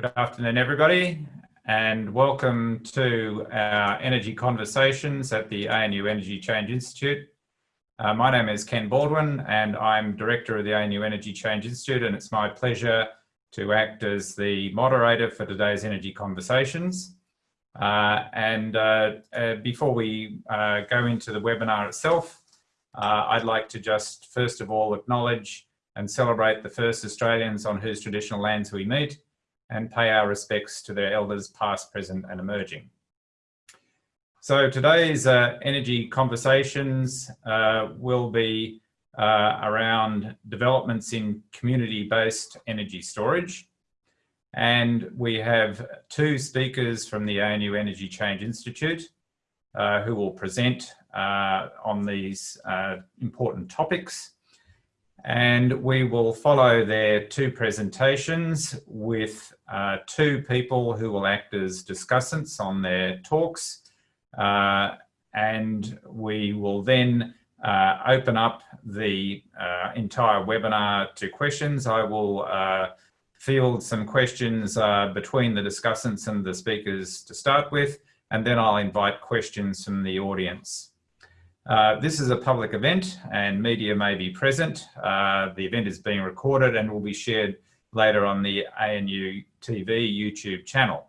Good afternoon, everybody, and welcome to our energy conversations at the ANU Energy Change Institute. Uh, my name is Ken Baldwin, and I'm Director of the ANU Energy Change Institute, and it's my pleasure to act as the moderator for today's energy conversations. Uh, and uh, uh before we uh, go into the webinar itself, uh, I'd like to just first of all acknowledge and celebrate the first Australians on whose traditional lands we meet, and pay our respects to their elders past, present and emerging. So today's uh, energy conversations uh, will be uh, around developments in community-based energy storage. And we have two speakers from the ANU Energy Change Institute uh, who will present uh, on these uh, important topics. And we will follow their two presentations with uh, two people who will act as discussants on their talks. Uh, and we will then uh, open up the uh, entire webinar to questions. I will uh, field some questions uh, between the discussants and the speakers to start with, and then I'll invite questions from the audience. Uh, this is a public event and media may be present. Uh, the event is being recorded and will be shared later on the ANU TV YouTube channel.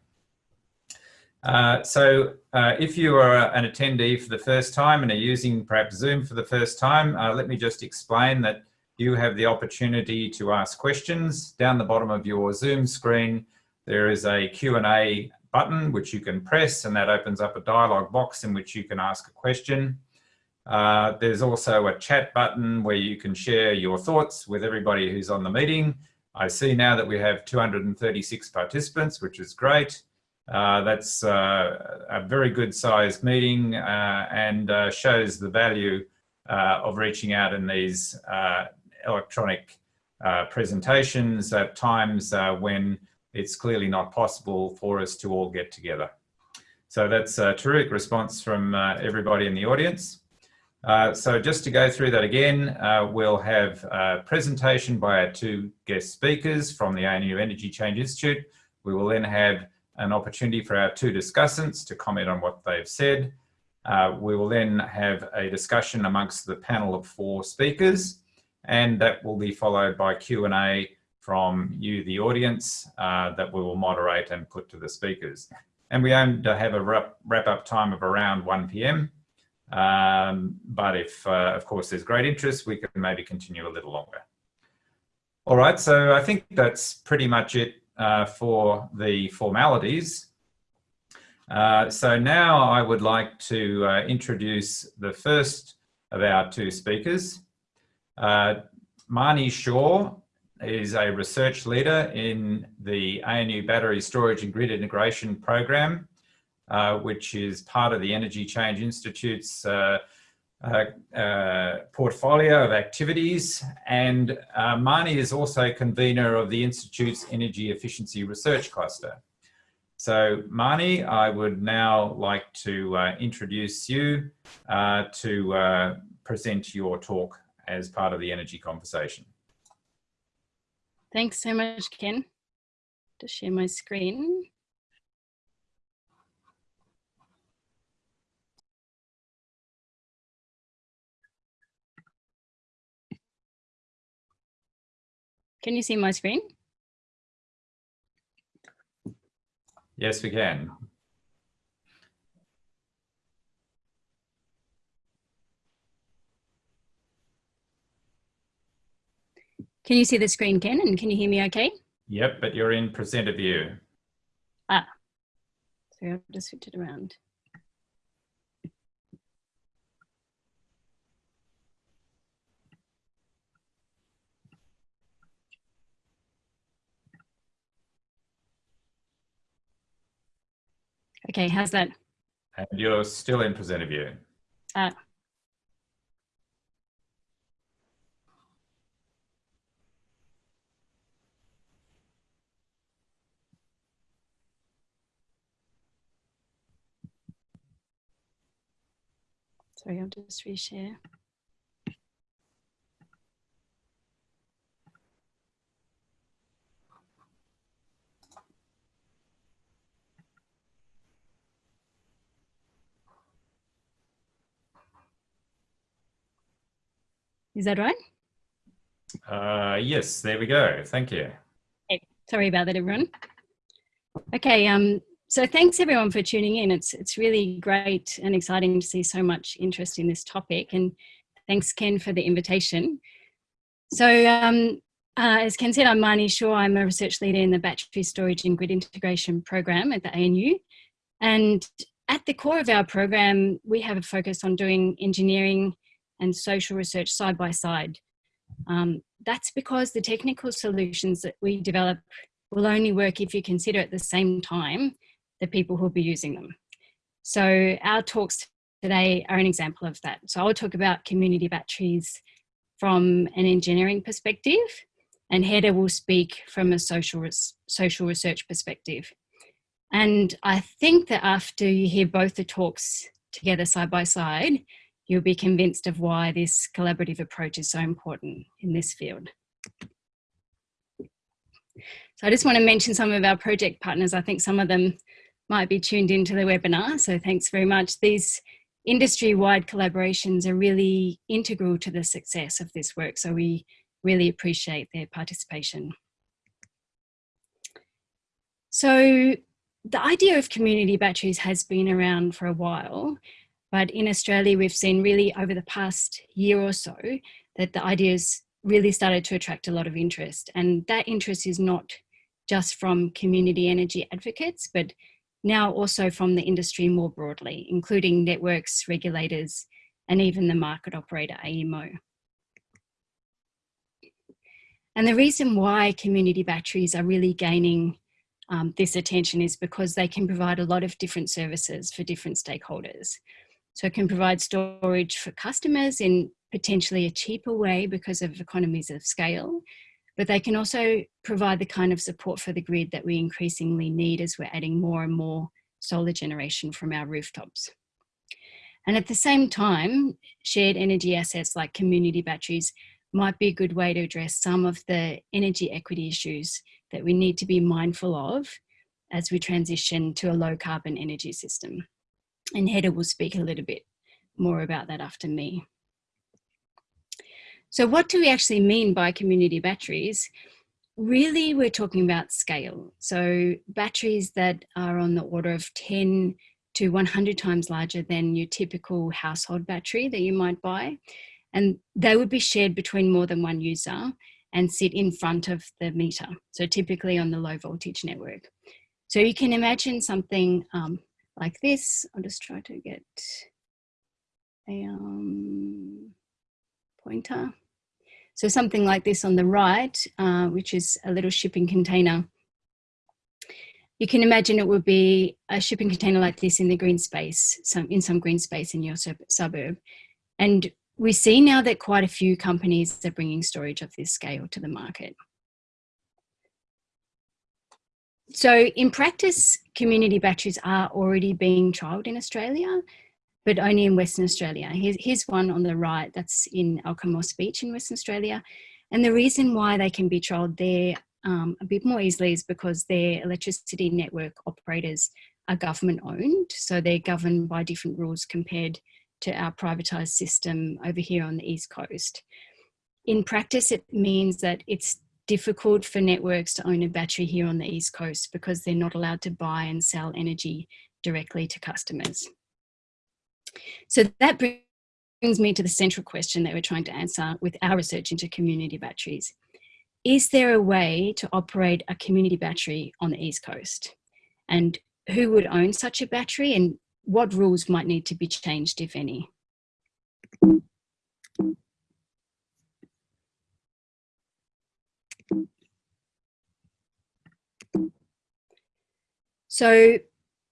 Uh, so uh, if you are an attendee for the first time and are using perhaps Zoom for the first time, uh, let me just explain that you have the opportunity to ask questions. Down the bottom of your Zoom screen, there is a Q&A button which you can press and that opens up a dialog box in which you can ask a question. Uh, there's also a chat button where you can share your thoughts with everybody who's on the meeting. I see now that we have 236 participants, which is great. Uh, that's uh, a very good sized meeting uh, and uh, shows the value of reaching out in these electronic presentations at times when it's clearly not possible for us to all get together. So that's a terrific response from everybody in the audience. Uh, so just to go through that again, uh, we'll have a presentation by our two guest speakers from the ANU Energy Change Institute. We will then have an opportunity for our two discussants to comment on what they've said. Uh, we will then have a discussion amongst the panel of four speakers, and that will be followed by Q&A from you, the audience, uh, that we will moderate and put to the speakers. And we aim to have a wrap-up time of around 1 p.m. Um, but if, uh, of course, there's great interest, we can maybe continue a little longer. All right, so I think that's pretty much it uh, for the formalities. Uh, so now I would like to uh, introduce the first of our two speakers. Uh, Marnie Shaw is a research leader in the ANU Battery Storage and Grid Integration Program uh, which is part of the Energy Change Institute's uh, uh, uh portfolio of activities. And uh, Marnie is also convener of the Institute's Energy Efficiency Research Cluster. So Marnie, I would now like to introduce you to present your talk as part of the energy conversation. Thanks so much, Ken. To share my screen. Can you see my screen? Yes, we can. Can you see the screen, Ken? And can you hear me okay? Yep, but you're in presenter view. Ah, so I'll just switch it around. Okay, how's that? And you're still in presenter view. Uh, sorry, I'll just reshare. Is that right? Uh, yes, there we go. Thank you. Okay. Sorry about that, everyone. Okay, um, so thanks everyone for tuning in. It's, it's really great and exciting to see so much interest in this topic and thanks Ken for the invitation. So um, uh, as Ken said, I'm Marnie Shaw. I'm a research leader in the Battery Storage and Grid Integration program at the ANU. And at the core of our program, we have a focus on doing engineering and social research side by side. Um, that's because the technical solutions that we develop will only work if you consider at the same time the people who will be using them. So our talks today are an example of that. So I'll talk about community batteries from an engineering perspective and Hedda will speak from a social, social research perspective. And I think that after you hear both the talks together side by side, you'll be convinced of why this collaborative approach is so important in this field. So I just want to mention some of our project partners. I think some of them might be tuned into the webinar, so thanks very much. These industry-wide collaborations are really integral to the success of this work, so we really appreciate their participation. So the idea of community batteries has been around for a while, but in Australia, we've seen really over the past year or so that the ideas really started to attract a lot of interest. And that interest is not just from community energy advocates, but now also from the industry more broadly, including networks, regulators, and even the market operator AEMO. And the reason why community batteries are really gaining um, this attention is because they can provide a lot of different services for different stakeholders. So it can provide storage for customers in potentially a cheaper way because of economies of scale, but they can also provide the kind of support for the grid that we increasingly need as we're adding more and more solar generation from our rooftops. And at the same time, shared energy assets like community batteries might be a good way to address some of the energy equity issues that we need to be mindful of as we transition to a low carbon energy system. And Hedda will speak a little bit more about that after me. So what do we actually mean by community batteries? Really, we're talking about scale. So batteries that are on the order of 10 to 100 times larger than your typical household battery that you might buy. And they would be shared between more than one user and sit in front of the meter. So typically on the low voltage network. So you can imagine something um, like this. I'll just try to get a um, pointer. So something like this on the right, uh, which is a little shipping container. You can imagine it would be a shipping container like this in the green space, some, in some green space in your sub suburb. And we see now that quite a few companies are bringing storage of this scale to the market. So in practice, community batteries are already being trialled in Australia, but only in Western Australia. Here's, here's one on the right that's in Alkimos Beach in Western Australia. And the reason why they can be trialled there um, a bit more easily is because their electricity network operators are government owned. So they're governed by different rules compared to our privatised system over here on the East Coast. In practice, it means that it's difficult for networks to own a battery here on the East Coast because they're not allowed to buy and sell energy directly to customers. So that brings me to the central question that we're trying to answer with our research into community batteries. Is there a way to operate a community battery on the East Coast? And who would own such a battery and what rules might need to be changed, if any? So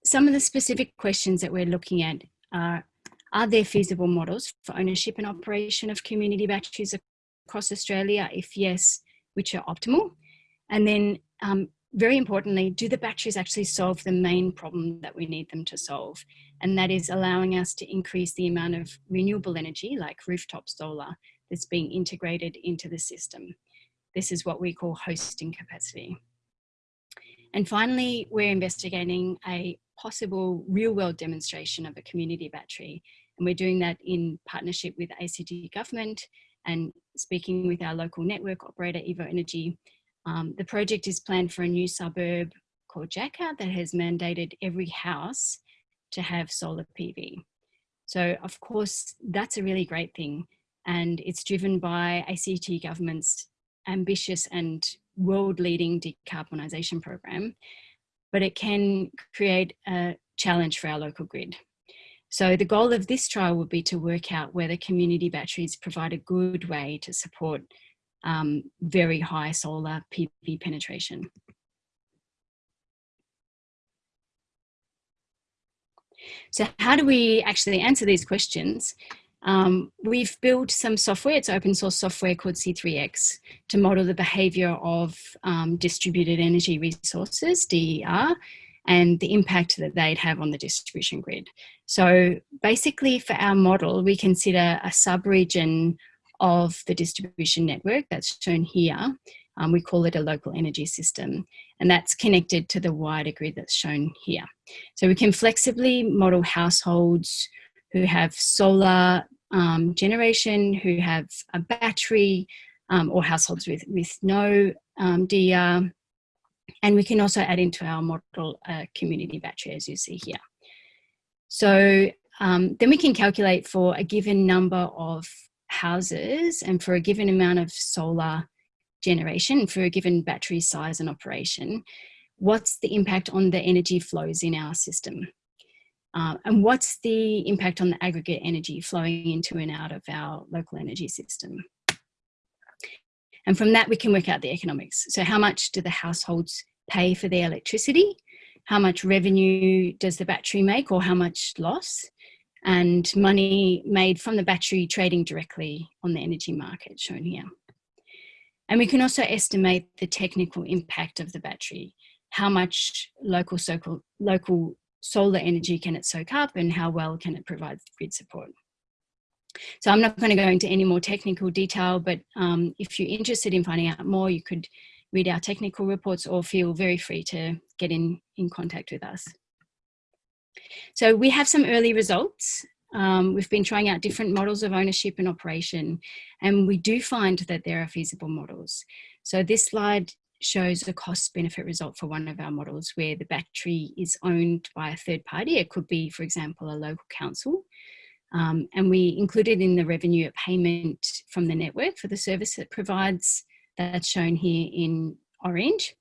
some of the specific questions that we're looking at are, are there feasible models for ownership and operation of community batteries across Australia? If yes, which are optimal? And then um, very importantly, do the batteries actually solve the main problem that we need them to solve? And that is allowing us to increase the amount of renewable energy like rooftop solar that's being integrated into the system. This is what we call hosting capacity. And finally, we're investigating a possible real world demonstration of a community battery. And we're doing that in partnership with ACT government and speaking with our local network operator, Evoenergy, um, the project is planned for a new suburb called Jacka that has mandated every house to have solar PV. So of course, that's a really great thing. And it's driven by ACT government's ambitious and world-leading decarbonisation program, but it can create a challenge for our local grid. So the goal of this trial would be to work out whether community batteries provide a good way to support um, very high solar PV penetration. So how do we actually answer these questions? Um, we've built some software, it's open source software called C3X to model the behavior of um, distributed energy resources, DER, and the impact that they'd have on the distribution grid. So basically for our model, we consider a sub-region of the distribution network that's shown here. Um, we call it a local energy system and that's connected to the wider grid that's shown here. So we can flexibly model households who have solar um, generation, who have a battery, um, or households with, with no um, DER. And we can also add into our model a community battery, as you see here. So um, then we can calculate for a given number of houses and for a given amount of solar generation, for a given battery size and operation, what's the impact on the energy flows in our system? Uh, and what's the impact on the aggregate energy flowing into and out of our local energy system? And from that, we can work out the economics. So how much do the households pay for their electricity? How much revenue does the battery make or how much loss? And money made from the battery trading directly on the energy market shown here. And we can also estimate the technical impact of the battery. How much local, local solar energy can it soak up and how well can it provide grid support. So I'm not going to go into any more technical detail, but um, if you're interested in finding out more, you could read our technical reports or feel very free to get in, in contact with us. So we have some early results. Um, we've been trying out different models of ownership and operation, and we do find that there are feasible models. So this slide shows a cost benefit result for one of our models where the battery is owned by a third party. It could be, for example, a local council. Um, and we included in the revenue a payment from the network for the service it provides that's shown here in orange.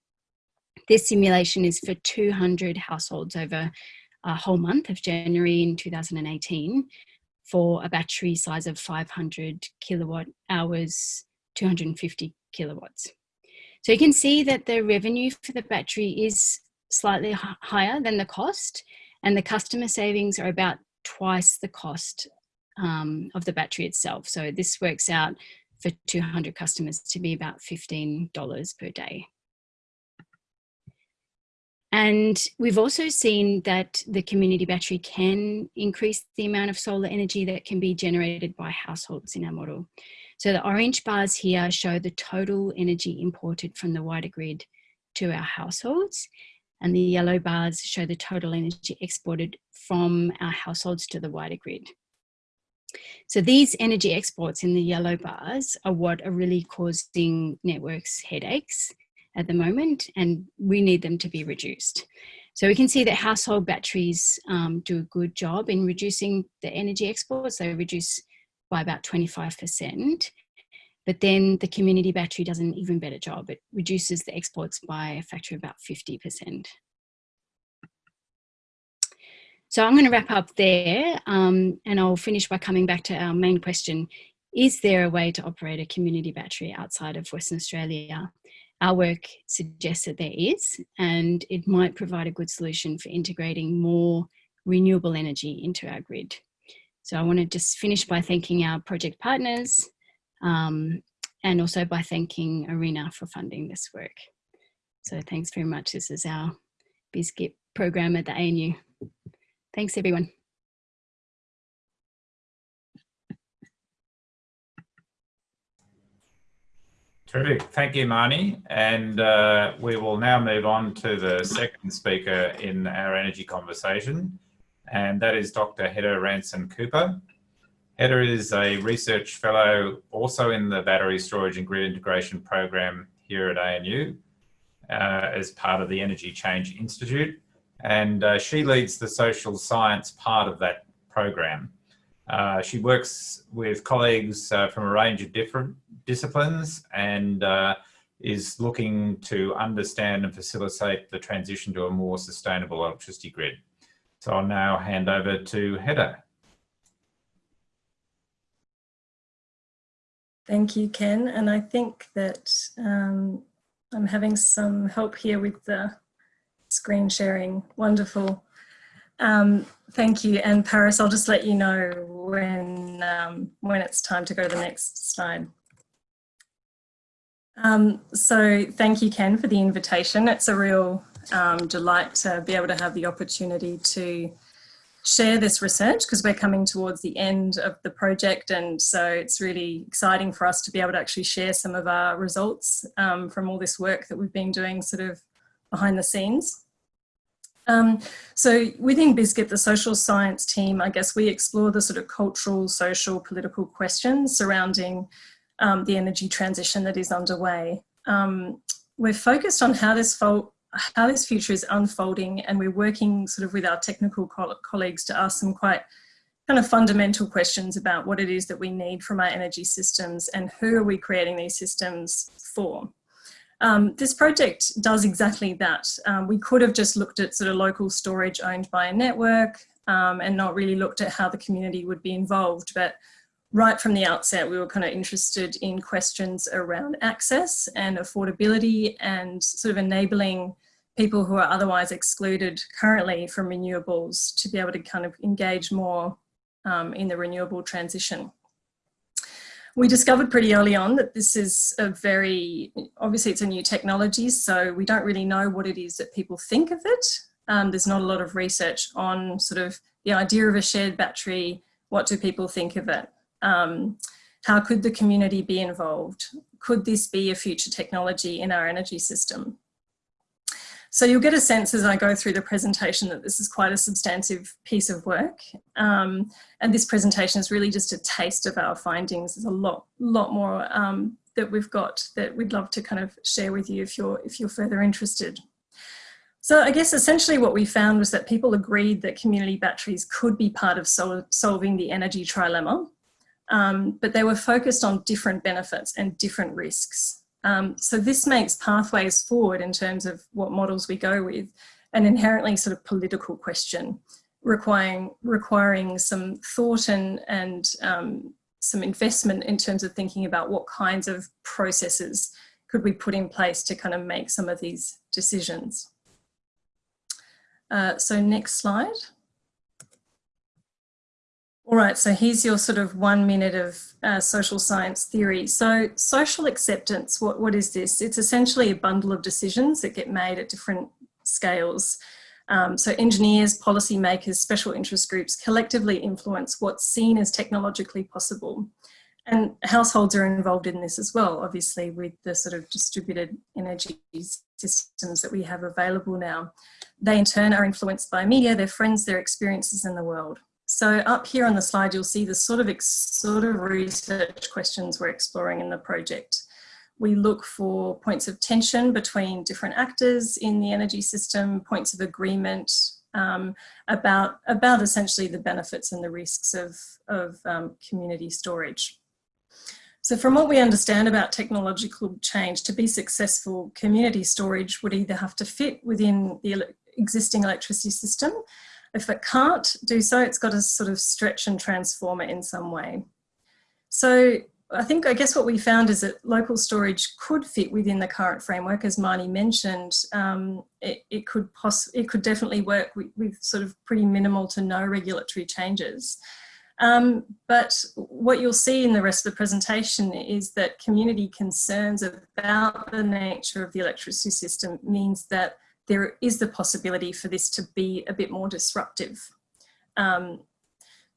This simulation is for 200 households over a whole month of January in 2018 for a battery size of 500 kilowatt hours, 250 kilowatts. So you can see that the revenue for the battery is slightly higher than the cost and the customer savings are about twice the cost um, of the battery itself. So this works out for 200 customers to be about $15 per day. And we've also seen that the community battery can increase the amount of solar energy that can be generated by households in our model. So the orange bars here show the total energy imported from the wider grid to our households. And the yellow bars show the total energy exported from our households to the wider grid. So these energy exports in the yellow bars are what are really causing networks headaches at the moment, and we need them to be reduced. So we can see that household batteries um, do a good job in reducing the energy exports. They reduce by about 25%. But then the community battery does an even better job. It reduces the exports by a factor of about 50%. So I'm going to wrap up there um, and I'll finish by coming back to our main question. Is there a way to operate a community battery outside of Western Australia? Our work suggests that there is, and it might provide a good solution for integrating more renewable energy into our grid. So I want to just finish by thanking our project partners um, and also by thanking ARENA for funding this work. So thanks very much. This is our BSGIP program at the ANU. Thanks everyone. Terrific. Thank you, Marnie. And uh, we will now move on to the second speaker in our energy conversation and that is Dr. Hedda Ransan-Cooper. Hedda is a research fellow also in the Battery Storage and Grid Integration Program here at ANU uh, as part of the Energy Change Institute. And uh, she leads the social science part of that program. Uh, she works with colleagues uh, from a range of different disciplines and uh, is looking to understand and facilitate the transition to a more sustainable electricity grid. So I'll now hand over to Hedda. Thank you, Ken. And I think that um, I'm having some help here with the screen sharing. Wonderful. Um, thank you. And Paris, I'll just let you know when, um, when it's time to go to the next slide. Um, so thank you, Ken, for the invitation. It's a real um, delight to be able to have the opportunity to share this research because we're coming towards the end of the project and so it's really exciting for us to be able to actually share some of our results um, from all this work that we've been doing sort of behind the scenes. Um, so within BSGIP, the social science team, I guess we explore the sort of cultural, social, political questions surrounding um, the energy transition that is underway. Um, we're focused on how this how this future is unfolding and we're working sort of with our technical co colleagues to ask some quite kind of fundamental questions about what it is that we need from our energy systems and who are we creating these systems for. Um, this project does exactly that. Um, we could have just looked at sort of local storage owned by a network um, and not really looked at how the community would be involved, but right from the outset, we were kind of interested in questions around access and affordability and sort of enabling people who are otherwise excluded currently from renewables to be able to kind of engage more um, in the renewable transition. We discovered pretty early on that this is a very, obviously it's a new technology, so we don't really know what it is that people think of it. Um, there's not a lot of research on sort of the idea of a shared battery, what do people think of it? Um, how could the community be involved? Could this be a future technology in our energy system? So you'll get a sense as I go through the presentation that this is quite a substantive piece of work. Um, and this presentation is really just a taste of our findings. There's a lot, lot more um, that we've got that we'd love to kind of share with you if you're, if you're further interested. So I guess essentially what we found was that people agreed that community batteries could be part of sol solving the energy trilemma um, but they were focused on different benefits and different risks. Um, so this makes pathways forward in terms of what models we go with an inherently sort of political question requiring, requiring some thought and, and um, some investment in terms of thinking about what kinds of processes could we put in place to kind of make some of these decisions. Uh, so next slide. All right, so here's your sort of one minute of uh, social science theory. So social acceptance, what, what is this? It's essentially a bundle of decisions that get made at different scales. Um, so engineers, policymakers, special interest groups collectively influence what's seen as technologically possible. And households are involved in this as well, obviously with the sort of distributed energy systems that we have available now. They in turn are influenced by media, their friends, their experiences in the world. So up here on the slide, you'll see the sort of, sort of research questions we're exploring in the project. We look for points of tension between different actors in the energy system, points of agreement um, about, about essentially the benefits and the risks of, of um, community storage. So from what we understand about technological change, to be successful, community storage would either have to fit within the existing electricity system if it can't do so, it's got to sort of stretch and transform it in some way. So I think, I guess what we found is that local storage could fit within the current framework, as Marnie mentioned. Um, it, it, could possibly it could definitely work with, with, sort of pretty minimal to no regulatory changes. Um, but what you'll see in the rest of the presentation is that community concerns about the nature of the electricity system means that there is the possibility for this to be a bit more disruptive. Um,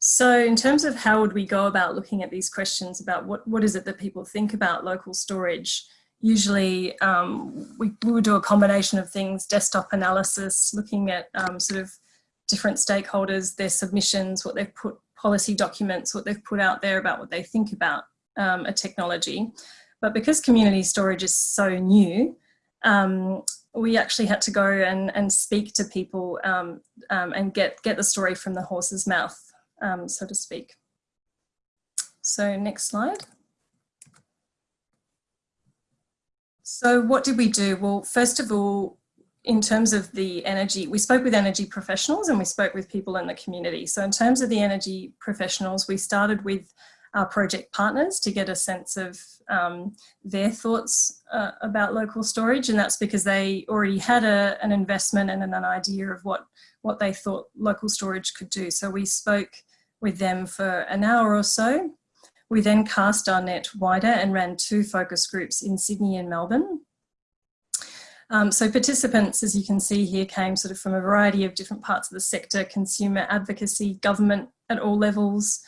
so in terms of how would we go about looking at these questions about what, what is it that people think about local storage, usually um, we, we, would do a combination of things, desktop analysis, looking at um, sort of different stakeholders, their submissions, what they've put policy documents, what they've put out there about what they think about um, a technology. But because community storage is so new, um, we actually had to go and, and speak to people um, um, and get, get the story from the horse's mouth, um, so to speak. So next slide. So what did we do? Well, first of all, in terms of the energy, we spoke with energy professionals and we spoke with people in the community. So in terms of the energy professionals, we started with our project partners to get a sense of um, their thoughts uh, about local storage and that's because they already had a, an investment and an idea of what, what they thought local storage could do. So we spoke with them for an hour or so. We then cast our net wider and ran two focus groups in Sydney and Melbourne. Um, so participants, as you can see here, came sort of from a variety of different parts of the sector, consumer advocacy, government at all levels,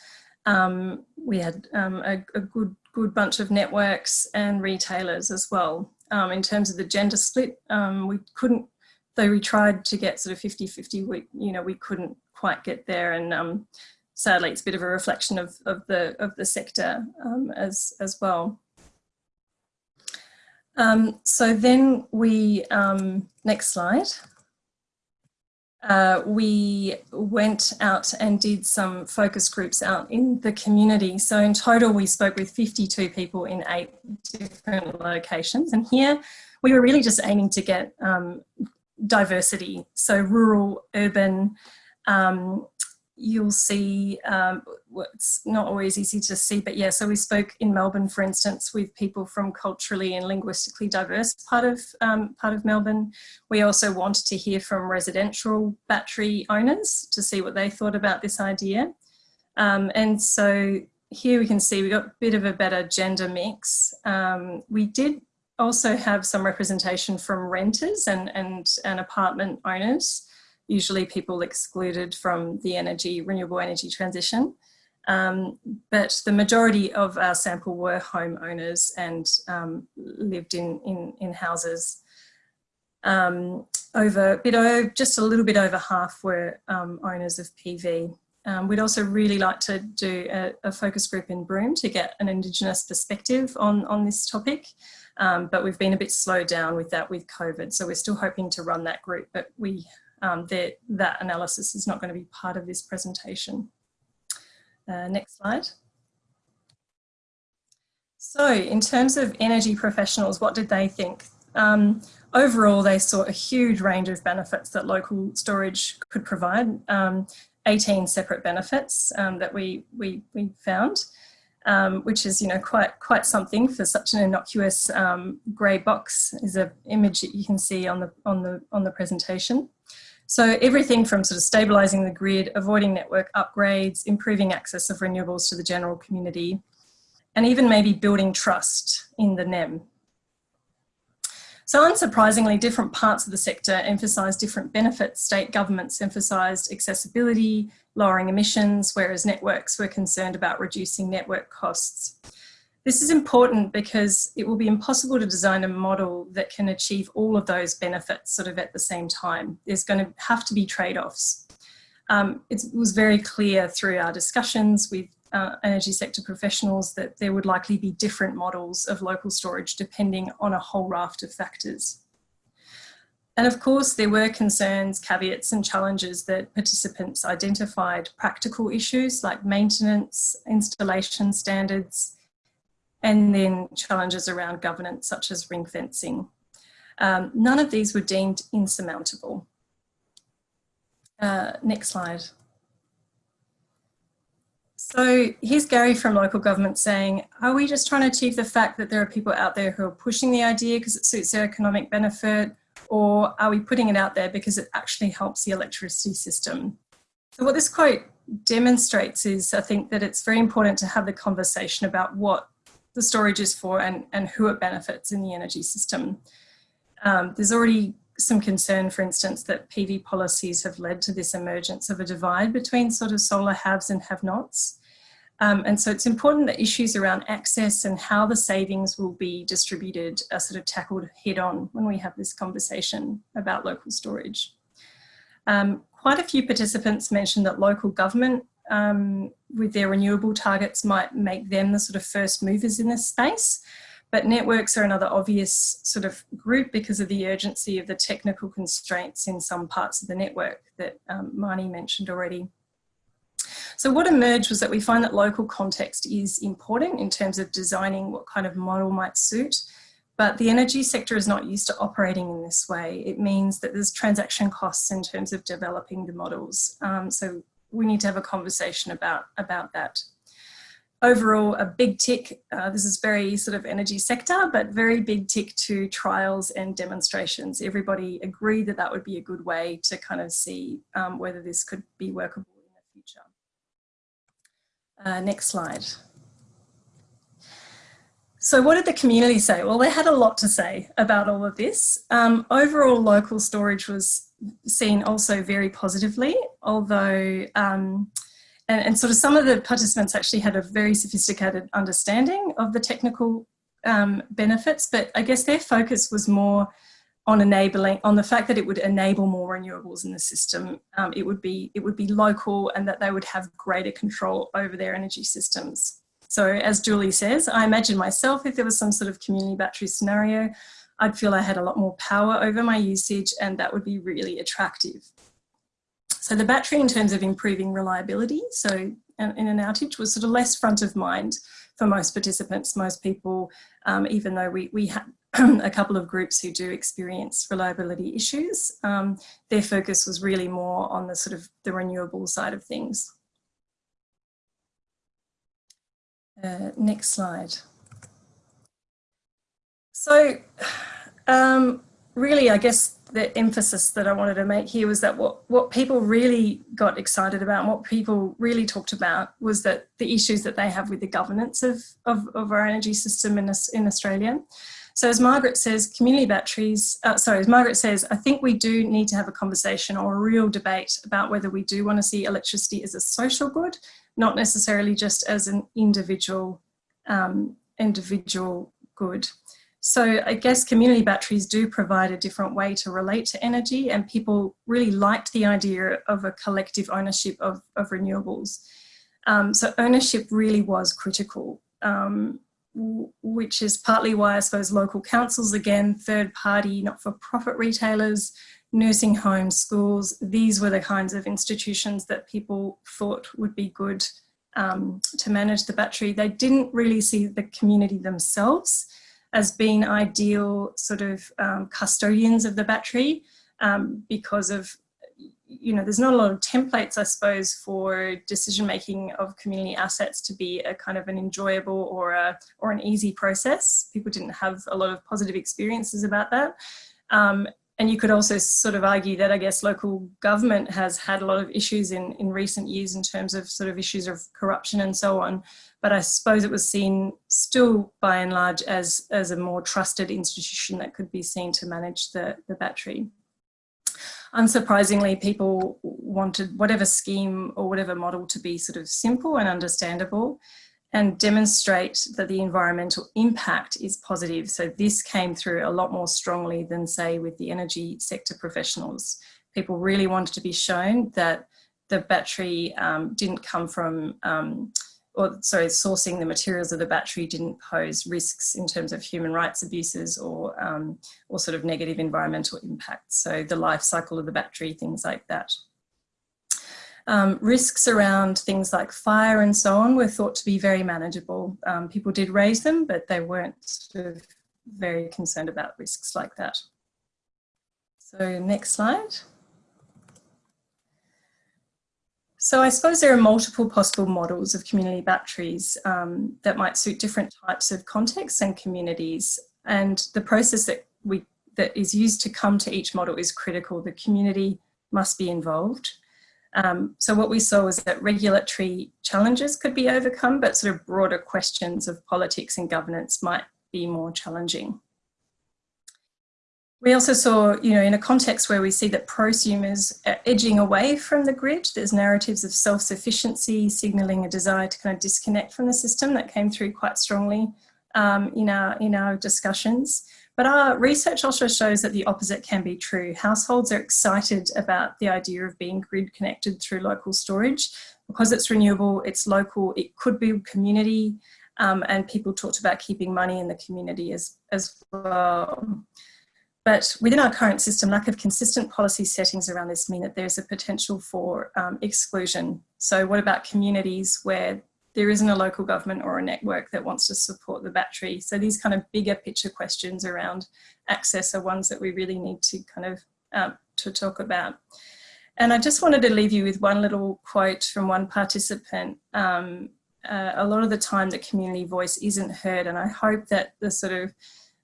um, we had um, a, a, good, good bunch of networks and retailers as well. Um, in terms of the gender split, um, we couldn't, though we tried to get sort of 50-50, we, you know, we couldn't quite get there. And um, sadly, it's a bit of a reflection of, of, the, of the sector um, as, as well. so then we, next slide uh, we went out and did some focus groups out in the community. So in total, we spoke with 52 people in eight different locations. And here we were really just aiming to get um, diversity. So rural, urban, um, you'll see, um, it's not always easy to see, but yeah, so we spoke in Melbourne, for instance, with people from culturally and linguistically diverse part of, um, part of Melbourne. We also wanted to hear from residential battery owners to see what they thought about this idea. Um, and so here we can see we got a bit of a better gender mix. Um, we did also have some representation from renters and, and, and apartment owners usually people excluded from the energy, renewable energy transition. Um, but the majority of our sample were homeowners and um, lived in, in, in houses. Um, over bit over, just a little bit over half were um, owners of PV. Um, we'd also really like to do a, a, focus group in Broome to get an Indigenous perspective on, on this topic. Um, but we've been a bit slowed down with that with COVID. So we're still hoping to run that group, but we um, that, that analysis is not going to be part of this presentation. Uh, next slide. So in terms of energy professionals, what did they think? Um, overall, they saw a huge range of benefits that local storage could provide, um, 18 separate benefits um, that we, we, we found, um, which is you know quite, quite something for such an innocuous um, grey box is an image that you can see on the, on the, on the presentation. So everything from sort of stabilising the grid, avoiding network upgrades, improving access of renewables to the general community, and even maybe building trust in the NEM. So unsurprisingly, different parts of the sector emphasised different benefits. State governments emphasised accessibility, lowering emissions, whereas networks were concerned about reducing network costs. This is important because it will be impossible to design a model that can achieve all of those benefits sort of at the same time. There's going to have to be trade-offs. Um, it was very clear through our discussions with uh, energy sector professionals that there would likely be different models of local storage depending on a whole raft of factors. And of course, there were concerns, caveats and challenges that participants identified, practical issues like maintenance, installation standards, and then challenges around governance such as ring fencing. Um, none of these were deemed insurmountable. Uh, next slide. So here's Gary from local government saying, are we just trying to achieve the fact that there are people out there who are pushing the idea because it suits their economic benefit or are we putting it out there because it actually helps the electricity system? So what this quote demonstrates is I think that it's very important to have the conversation about what the storage is for and, and who it benefits in the energy system. Um, there's already some concern, for instance, that PV policies have led to this emergence of a divide between sort of solar haves and have-nots. Um, and so it's important that issues around access and how the savings will be distributed are sort of tackled head on when we have this conversation about local storage. Um, quite a few participants mentioned that local government um, with their renewable targets might make them the sort of first movers in this space. But networks are another obvious sort of group because of the urgency of the technical constraints in some parts of the network that um, Marnie mentioned already. So what emerged was that we find that local context is important in terms of designing what kind of model might suit, but the energy sector is not used to operating in this way. It means that there's transaction costs in terms of developing the models. Um, so we need to have a conversation about, about that. Overall, a big tick, uh, this is very sort of energy sector, but very big tick to trials and demonstrations. Everybody agreed that that would be a good way to kind of see um, whether this could be workable in the future. Uh, next slide. So what did the community say? Well, they had a lot to say about all of this. Um, overall, local storage was seen also very positively, although, um, and, and, sort of some of the participants actually had a very sophisticated understanding of the technical um, benefits, but I guess their focus was more on enabling, on the fact that it would enable more renewables in the system. Um, it would be, it would be local and that they would have greater control over their energy systems. So as Julie says, I imagine myself if there was some sort of community battery scenario, I'd feel I had a lot more power over my usage and that would be really attractive. So the battery in terms of improving reliability, so in an outage was sort of less front of mind for most participants, most people, um, even though we, we had a couple of groups who do experience reliability issues, um, their focus was really more on the sort of the renewable side of things. Uh, next slide. So um, really, I guess the emphasis that I wanted to make here was that what, what people really got excited about and what people really talked about was that the issues that they have with the governance of, of, of our energy system in, in Australia. So as Margaret says, community batteries, uh, sorry, as Margaret says, I think we do need to have a conversation or a real debate about whether we do want to see electricity as a social good not necessarily just as an individual, um, individual good. So I guess community batteries do provide a different way to relate to energy and people really liked the idea of a collective ownership of, of renewables. Um, so ownership really was critical, um, which is partly why I suppose local councils, again, third party, not-for-profit retailers, nursing homes, schools, these were the kinds of institutions that people thought would be good um, to manage the battery. They didn't really see the community themselves as being ideal sort of um, custodians of the battery um, because of, you know, there's not a lot of templates, I suppose, for decision making of community assets to be a kind of an enjoyable or a or an easy process. People didn't have a lot of positive experiences about that. Um, and you could also sort of argue that I guess local government has had a lot of issues in, in recent years in terms of sort of issues of corruption and so on. But I suppose it was seen still by and large as, as a more trusted institution that could be seen to manage the, the battery. Unsurprisingly, people wanted whatever scheme or whatever model to be sort of simple and understandable and demonstrate that the environmental impact is positive. So this came through a lot more strongly than say with the energy sector professionals. People really wanted to be shown that the battery um, didn't come from, um, or sorry, sourcing the materials of the battery didn't pose risks in terms of human rights abuses or, um, or sort of negative environmental impacts. So the life cycle of the battery, things like that. Um, risks around things like fire and so on were thought to be very manageable. Um, people did raise them, but they weren't sort of very concerned about risks like that. So next slide. So I suppose there are multiple possible models of community batteries um, that might suit different types of contexts and communities. And the process that we that is used to come to each model is critical. The community must be involved. Um, so what we saw was that regulatory challenges could be overcome, but sort of broader questions of politics and governance might be more challenging. We also saw, you know, in a context where we see that prosumers are edging away from the grid, there's narratives of self-sufficiency, signalling a desire to kind of disconnect from the system that came through quite strongly um, in, our, in our discussions. But our research also shows that the opposite can be true. Households are excited about the idea of being grid connected through local storage. Because it's renewable, it's local, it could be community, um, and people talked about keeping money in the community as, as well. But within our current system, lack of consistent policy settings around this mean that there's a potential for um, exclusion. So what about communities where there isn't a local government or a network that wants to support the battery? So these kind of bigger picture questions around access are ones that we really need to kind of um, to talk about. And I just wanted to leave you with one little quote from one participant. Um, uh, a lot of the time the community voice isn't heard and I hope that the sort of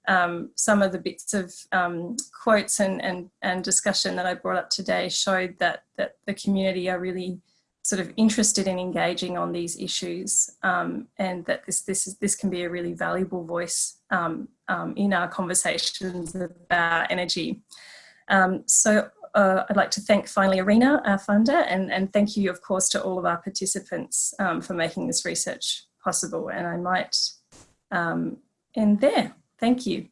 um, some of the bits of um, quotes and, and, and discussion that I brought up today showed that, that the community are really sort of interested in engaging on these issues um, and that this, this, is, this can be a really valuable voice um, um, in our conversations about energy. Um, so uh, I'd like to thank finally Arena, our funder, and, and thank you of course to all of our participants for making this research possible and I might end there. Thank you.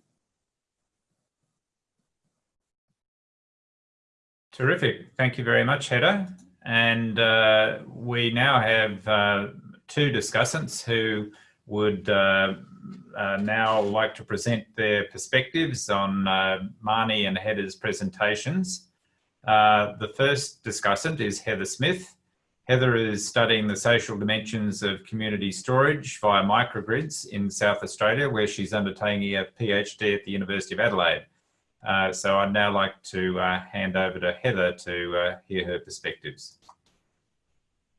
Terrific. Thank you very much, Hedda. And uh, we now have uh, two discussants who would uh, uh now like to present their perspectives on uh, Marnie and Hedda's presentations. Uh, the first discussant is Heather Smith. Heather is studying the social dimensions of community storage via microgrids in South Australia, where she's undertaking a PhD at the University of Adelaide. Uh, so I'd now like to uh, hand over to Heather to uh, hear her perspectives.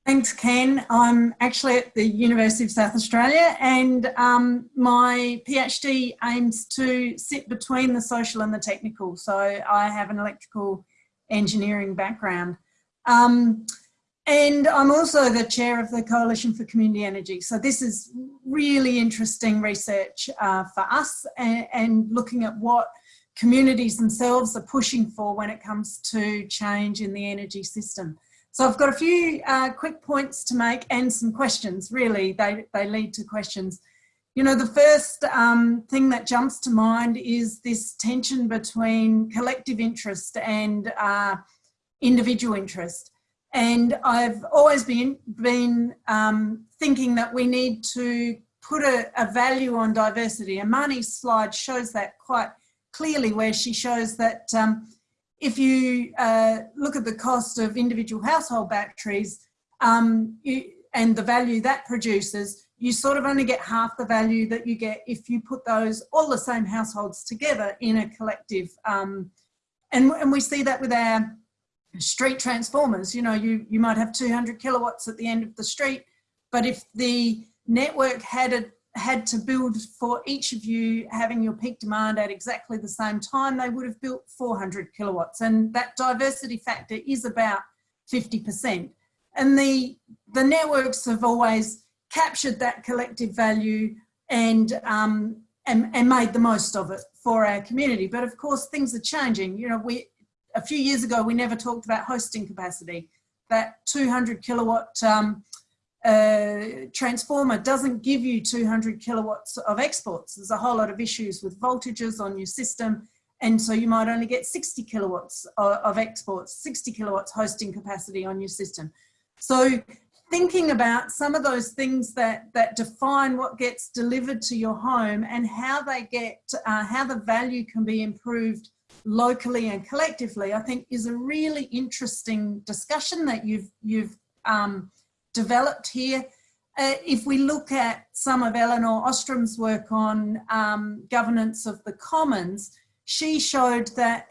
Thanks, Ken. I'm actually at the University of South Australia and um, my PhD aims to sit between the social and the technical. So I have an electrical engineering background. Um, and I'm also the chair of the Coalition for Community Energy. So this is really interesting research uh, for us and, and, looking at what communities themselves are pushing for when it comes to change in the energy system. So I've got a few uh, quick points to make and some questions, really, they, they lead to questions. You know, the first um, thing that jumps to mind is this tension between collective interest and uh, individual interest. And I've always been, been um, thinking that we need to put a, a, value on diversity. And Marnie's slide shows that quite clearly where she shows that um, if you uh, look at the cost of individual household batteries um, you, and the value that produces, you sort of only get half the value that you get if you put those, all the same households together in a collective. Um, and, and we see that with our street transformers, you know, you, you might have 200 kilowatts at the end of the street, but if the network had a, had to build for each of you having your peak demand at exactly the same time, they would have built 400 kilowatts. And that diversity factor is about 50%. And the, the networks have always captured that collective value and, um, and, and made the most of it for our community. But of course, things are changing. You know, we, a few years ago, we never talked about hosting capacity. That 200 kilowatt um, uh, transformer doesn't give you 200 kilowatts of exports. There's a whole lot of issues with voltages on your system. And so you might only get 60 kilowatts of, exports, 60 kilowatts hosting capacity on your system. So thinking about some of those things that, that define what gets delivered to your home and how they get, uh, how the value can be improved locally and collectively, I think is a really interesting discussion that you've, you've um, developed here. Uh, if we look at some of Elinor Ostrom's work on um, governance of the commons, she showed that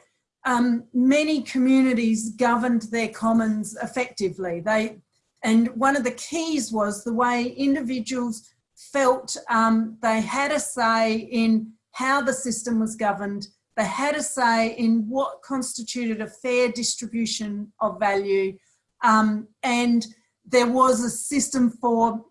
um, many communities governed their commons effectively. They, and one of the keys was the way individuals felt um, they had a say in how the system was governed had a say in what constituted a fair distribution of value. Um, and there was a system for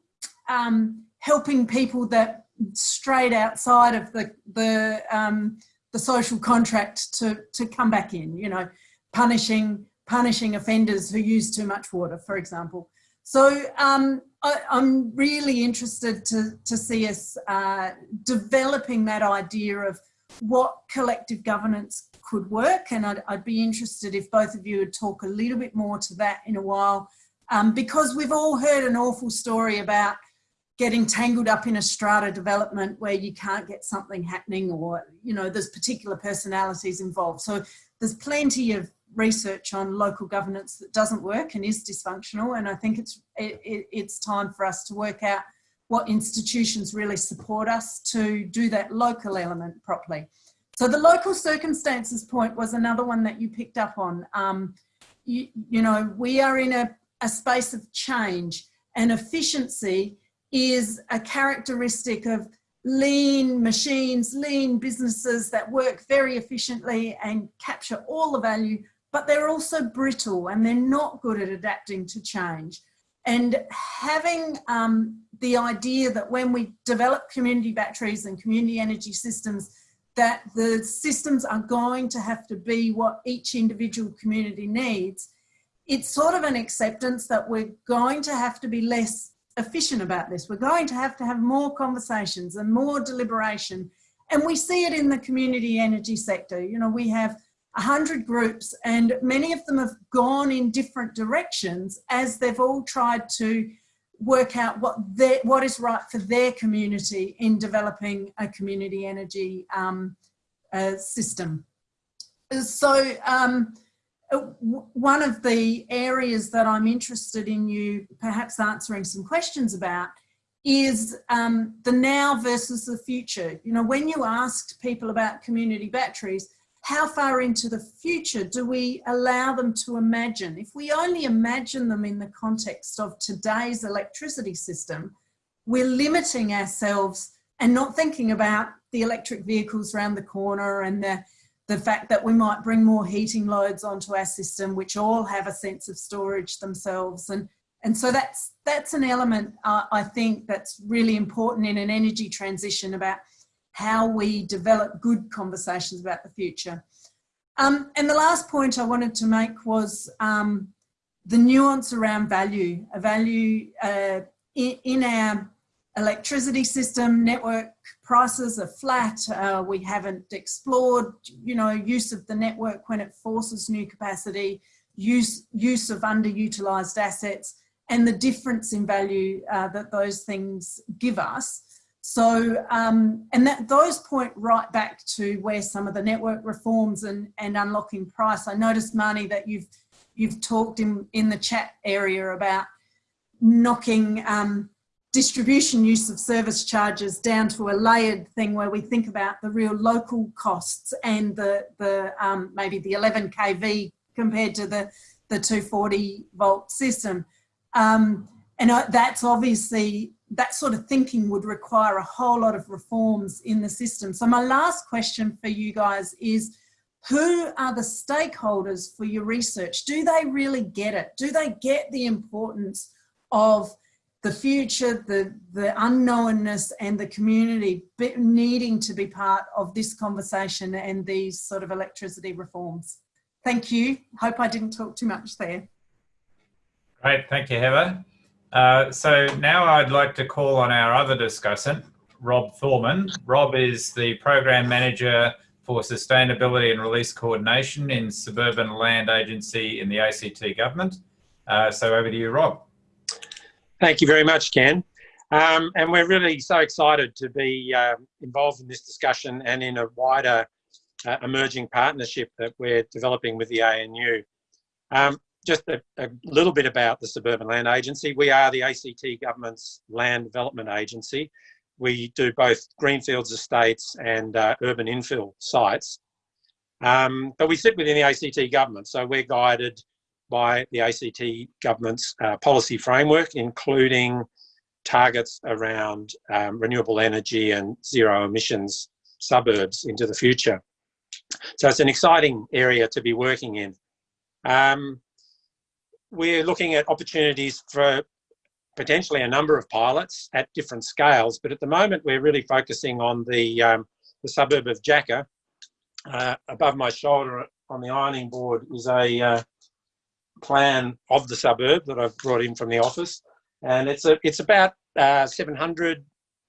um, helping people that strayed outside of the, the, um, the social contract to, to come back in, you know, punishing, punishing offenders who use too much water, for example. So um, I, am really interested to, to see us uh, developing that idea of what collective governance could work. And I'd, I'd, be interested if both of you would talk a little bit more to that in a while, um, because we've all heard an awful story about getting tangled up in a strata development where you can't get something happening or, you know, there's particular personalities involved. So there's plenty of research on local governance that doesn't work and is dysfunctional. And I think it's, it, it, it's time for us to work out what institutions really support us to do that local element properly. So the local circumstances point was another one that you picked up on. Um, you, you know, we are in a, a space of change and efficiency is a characteristic of lean machines, lean businesses that work very efficiently and capture all the value, but they're also brittle and they're not good at adapting to change. And having um, the idea that when we develop community batteries and community energy systems, that the systems are going to have to be what each individual community needs, it's sort of an acceptance that we're going to have to be less efficient about this. We're going to have to have more conversations and more deliberation. And we see it in the community energy sector. You know, we have 100 groups and many of them have gone in different directions as they've all tried to work out what their, what is right for their community in developing a community energy um, uh, system. So um, uh, one of the areas that I'm interested in you perhaps answering some questions about is um, the now versus the future. You know, when you asked people about community batteries, how far into the future do we allow them to imagine? If we only imagine them in the context of today's electricity system, we're limiting ourselves and not thinking about the electric vehicles around the corner and the, the fact that we might bring more heating loads onto our system, which all have a sense of storage themselves. And, and so that's, that's an element, uh, I think, that's really important in an energy transition about how we develop good conversations about the future. Um, and the last point I wanted to make was um, the nuance around value. A value uh, in, in, our electricity system, network prices are flat. Uh, we haven't explored, you know, use of the network when it forces new capacity, use, use of underutilised assets, and the difference in value uh, that those things give us. So, um, and that those point right back to where some of the network reforms and, and unlocking price. I noticed, Marnie, that you've you've talked in, in the chat area about knocking um, distribution use of service charges down to a layered thing where we think about the real local costs and the, the um, maybe the 11 kV compared to the, the 240 volt system. Um, and that's obviously that sort of thinking would require a whole lot of reforms in the system. So my last question for you guys is, who are the stakeholders for your research? Do they really get it? Do they get the importance of the future, the, the unknownness and the community needing to be part of this conversation and these sort of electricity reforms? Thank you. Hope I didn't talk too much there. Great, thank you, Heather. Uh, so now I'd like to call on our other discussant, Rob Thorman. Rob is the Program Manager for Sustainability and Release Coordination in Suburban Land Agency in the ACT Government. Uh, so over to you, Rob. Thank you very much, Ken. Um, and we're really so excited to be uh, involved in this discussion and in a wider uh, emerging partnership that we're developing with the ANU. Um, just a, a, little bit about the Suburban Land Agency. We are the ACT Government's land development agency. We do both greenfields estates and uh, urban infill sites. Um, but we sit within the ACT government, so we're guided by the ACT government's uh, policy framework, including targets around um, renewable energy and zero emissions suburbs into the future. So it's an exciting area to be working in. Um, we're looking at opportunities for potentially a number of pilots at different scales, but at the moment we're really focusing on the, um, the suburb of Jacka. Uh, above my shoulder on the ironing board is a uh, plan of the suburb that I've brought in from the office, and it's a it's about uh, 700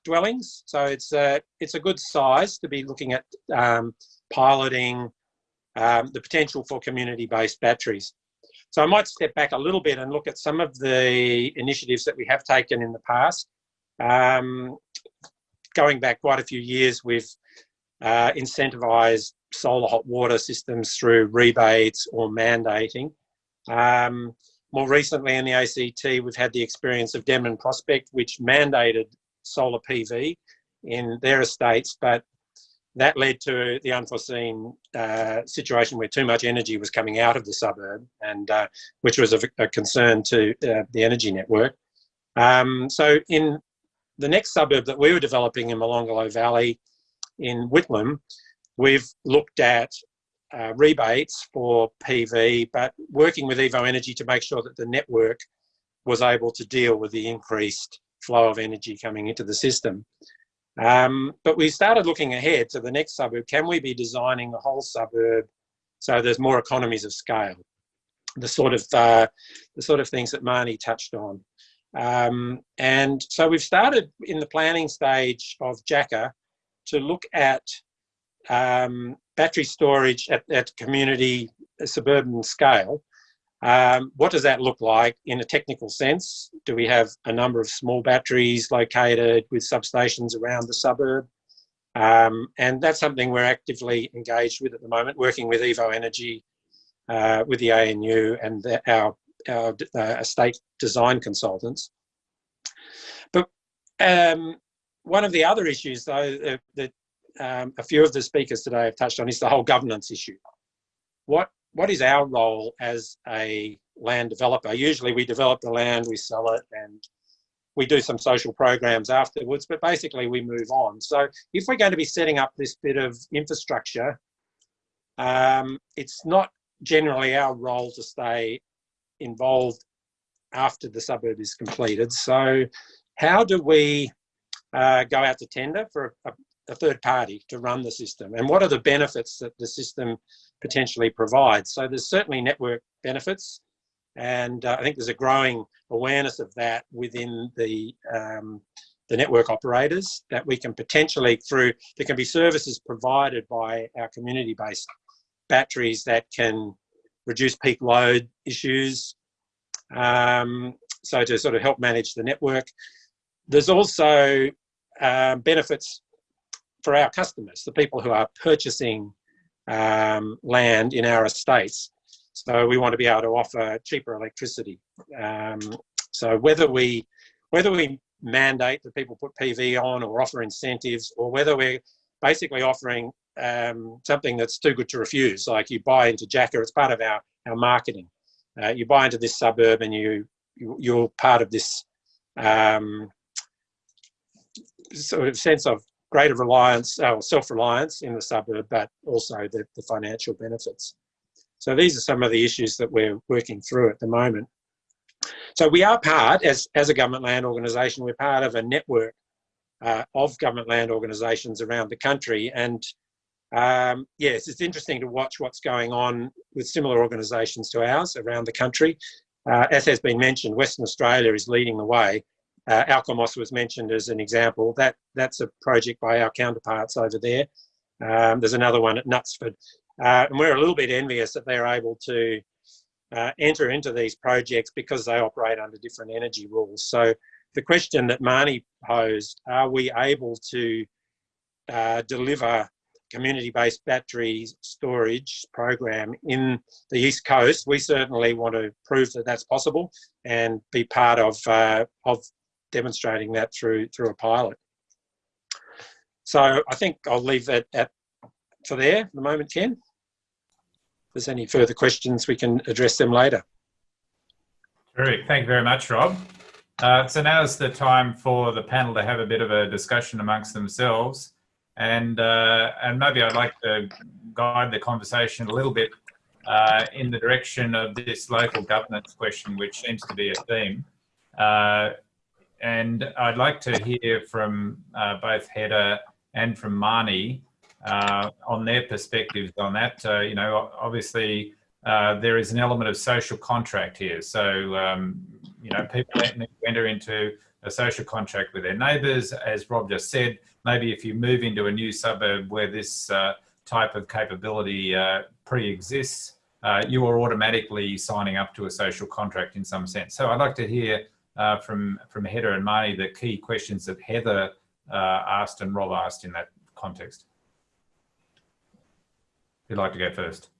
dwellings. So it's a, it's a good size to be looking at um, piloting um, the potential for community-based batteries. So I might step back a little bit and look at some of the initiatives that we have taken in the past. Um, going back quite a few years, we've uh, incentivised solar hot water systems through rebates or mandating. Um, more recently in the ACT, we've had the experience of Denman Prospect, which mandated solar PV in their estates, but that led to the unforeseen uh, situation where too much energy was coming out of the suburb, and uh, which was a, a concern to uh, the energy network. Um, so in the next suburb that we were developing in Molonglo Valley in Whitlam, we've looked at uh, rebates for PV, but working with Evoenergy to make sure that the network was able to deal with the increased flow of energy coming into the system. Um, but we started looking ahead to the next suburb. Can we be designing the whole suburb so there's more economies of scale? The sort of uh, the sort of things that Marnie touched on. Um, and so we've started in the planning stage of Jacka to look at um, battery storage at, at community suburban scale um, what does that look like in a technical sense? Do we have a number of small batteries located with substations around the suburb? Um, and that's something we're actively engaged with at the moment, working with Evoenergy, uh, with the ANU and the, our, our uh, estate design consultants. But um, one of the other issues, though, that um, a few of the speakers today have touched on is the whole governance issue. What what is our role as a land developer? Usually we develop the land, we sell it, and we do some social programs afterwards, but basically we move on. So if we're going to be setting up this bit of infrastructure, um, it's not generally our role to stay involved after the suburb is completed. So how do we uh, go out to tender for a, a third party to run the system? And what are the benefits that the system potentially provides? So there's certainly network benefits. And uh, I think there's a growing awareness of that within the, um, the network operators that we can potentially through, there can be services provided by our community-based batteries that can reduce peak load issues, um, so to sort of help manage the network. There's also um, benefits for our customers, the people who are purchasing um, land in our estates. So we want to be able to offer cheaper electricity. Um, so whether we whether we mandate that people put PV on or offer incentives, or whether we're basically offering um, something that's too good to refuse, like you buy into Jacka, it's part of our our marketing. Uh, you buy into this suburb and you, you are part of this um, sort of sense of greater reliance or uh, self-reliance in the suburb, but also the, the financial benefits. So these are some of the issues that we're working through at the moment. So we are part, as, as a government land organisation, we're part of a network uh, of government land organisations around the country. And um, yes, it's interesting to watch what's going on with similar organisations to ours around the country. Uh, as has been mentioned, Western Australia is leading the way uh, Alkimos was mentioned as an example. That That's a project by our counterparts over there. Um, there's another one at Knutsford. Uh, and we're a little bit envious that they're able to uh, enter into these projects because they operate under different energy rules. So the question that Marnie posed, are we able to uh, deliver community-based battery storage program in the East Coast, we certainly want to prove that that's possible and be part of, uh, of demonstrating that through through a pilot. So I think I'll leave that at for there for the moment, Ken. If there's any further questions, we can address them later. Terrific. Thank you very much, Rob. Uh, so is the time for the panel to have a bit of a discussion amongst themselves. And, uh, and maybe I'd like to guide the conversation a little bit uh, in the direction of this local governance question, which seems to be a theme. And I'd like to hear from uh, both Hedda and from Marnie uh, on their perspectives on that. Uh, you know, obviously uh, there is an element of social contract here. So, um, you know, people enter into a social contract with their neighbours. As Rob just said, maybe if you move into a new suburb where this uh, type of capability uh, pre-exists, you are automatically signing up to a social contract in some sense. So I'd like to hear uh, from, from Heather and Marnie the key questions that Heather uh, asked and Rob asked in that context. Who'd like to go first?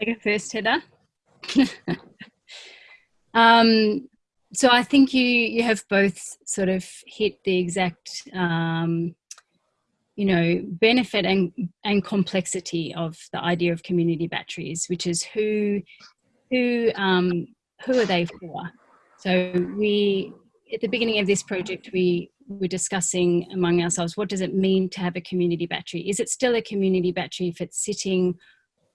I go first, Heather. um, so I think you you have both sort of hit the exact um, you know benefit and and complexity of the idea of community batteries, which is who who um, who are they for? So we at the beginning of this project we were discussing among ourselves what does it mean to have a community battery? Is it still a community battery if it's sitting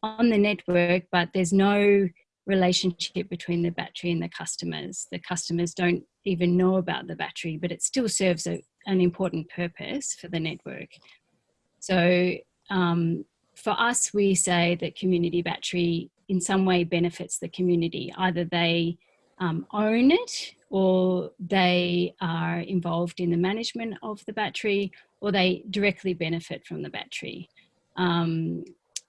on the network but there's no relationship between the battery and the customers. The customers don't even know about the battery, but it still serves a, an important purpose for the network. So um, for us, we say that community battery in some way benefits the community. Either they um, own it or they are involved in the management of the battery or they directly benefit from the battery. Um,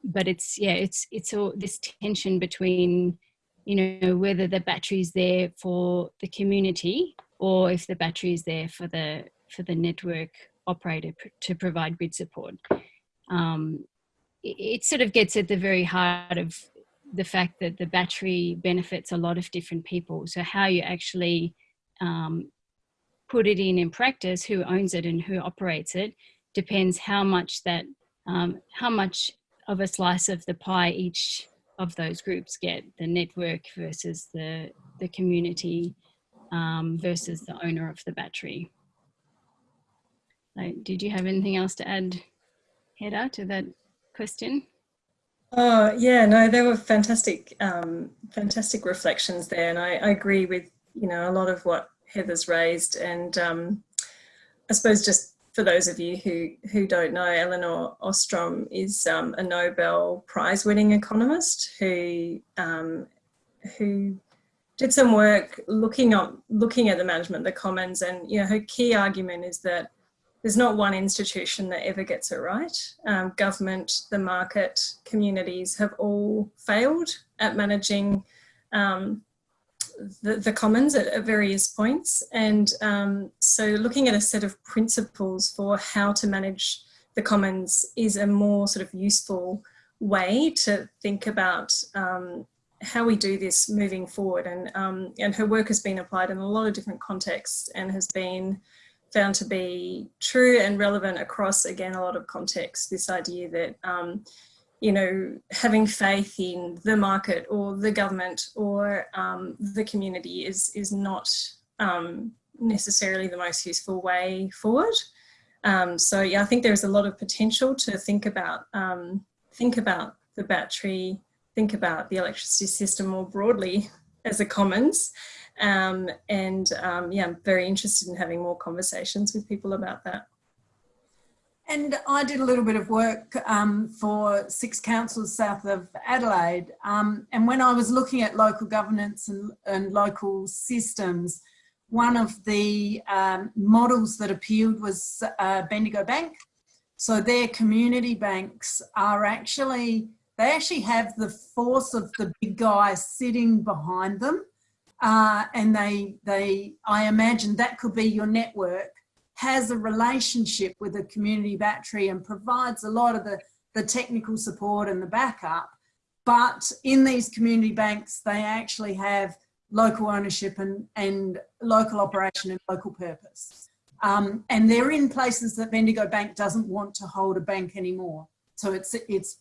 but it's yeah it's it's all this tension between you know whether the battery is there for the community or if the battery is there for the for the network operator to provide grid support um, it, it sort of gets at the very heart of the fact that the battery benefits a lot of different people so how you actually um, put it in in practice who owns it and who operates it depends how much that um, how much of a slice of the pie each of those groups get the network versus the the community um, versus the owner of the battery. So did you have anything else to add, Hedda, to that question? Oh yeah, no, they were fantastic, um, fantastic reflections there, and I, I, agree with you know a lot of what Heather's raised, and um, I suppose just for those of you who, who don't know, Elinor Ostrom is um, a Nobel Prize winning economist who, um, who did some work looking at, looking at the management of the commons and you know, her key argument is that there's not one institution that ever gets it right. Um, government, the market, communities have all failed at managing um, the, the commons at, at, various points. And um, so looking at a set of principles for how to manage the commons is a more sort of useful way to think about um, how we do this moving forward. And, um, and her work has been applied in a lot of different contexts and has been found to be true and relevant across, again, a lot of contexts, this idea that um, you know, having faith in the market or the government or um, the community is, is not um, necessarily the most useful way forward. Um, so yeah, I think there's a lot of potential to think about, um, think about the battery, think about the electricity system more broadly as a commons. Um, and um, yeah, I'm very interested in having more conversations with people about that. And I did a little bit of work um, for six councils south of Adelaide. Um, and when I was looking at local governance and, and local systems, one of the um, models that appealed was uh, Bendigo Bank. So their community banks are actually, they actually have the force of the big guy sitting behind them. Uh, and they, they, I imagine that could be your network has a relationship with a community battery and provides a lot of the, the technical support and the backup. But in these community banks, they actually have local ownership and, and local operation and local purpose. Um, and they're in places that Bendigo Bank doesn't want to hold a bank anymore. So it's, it's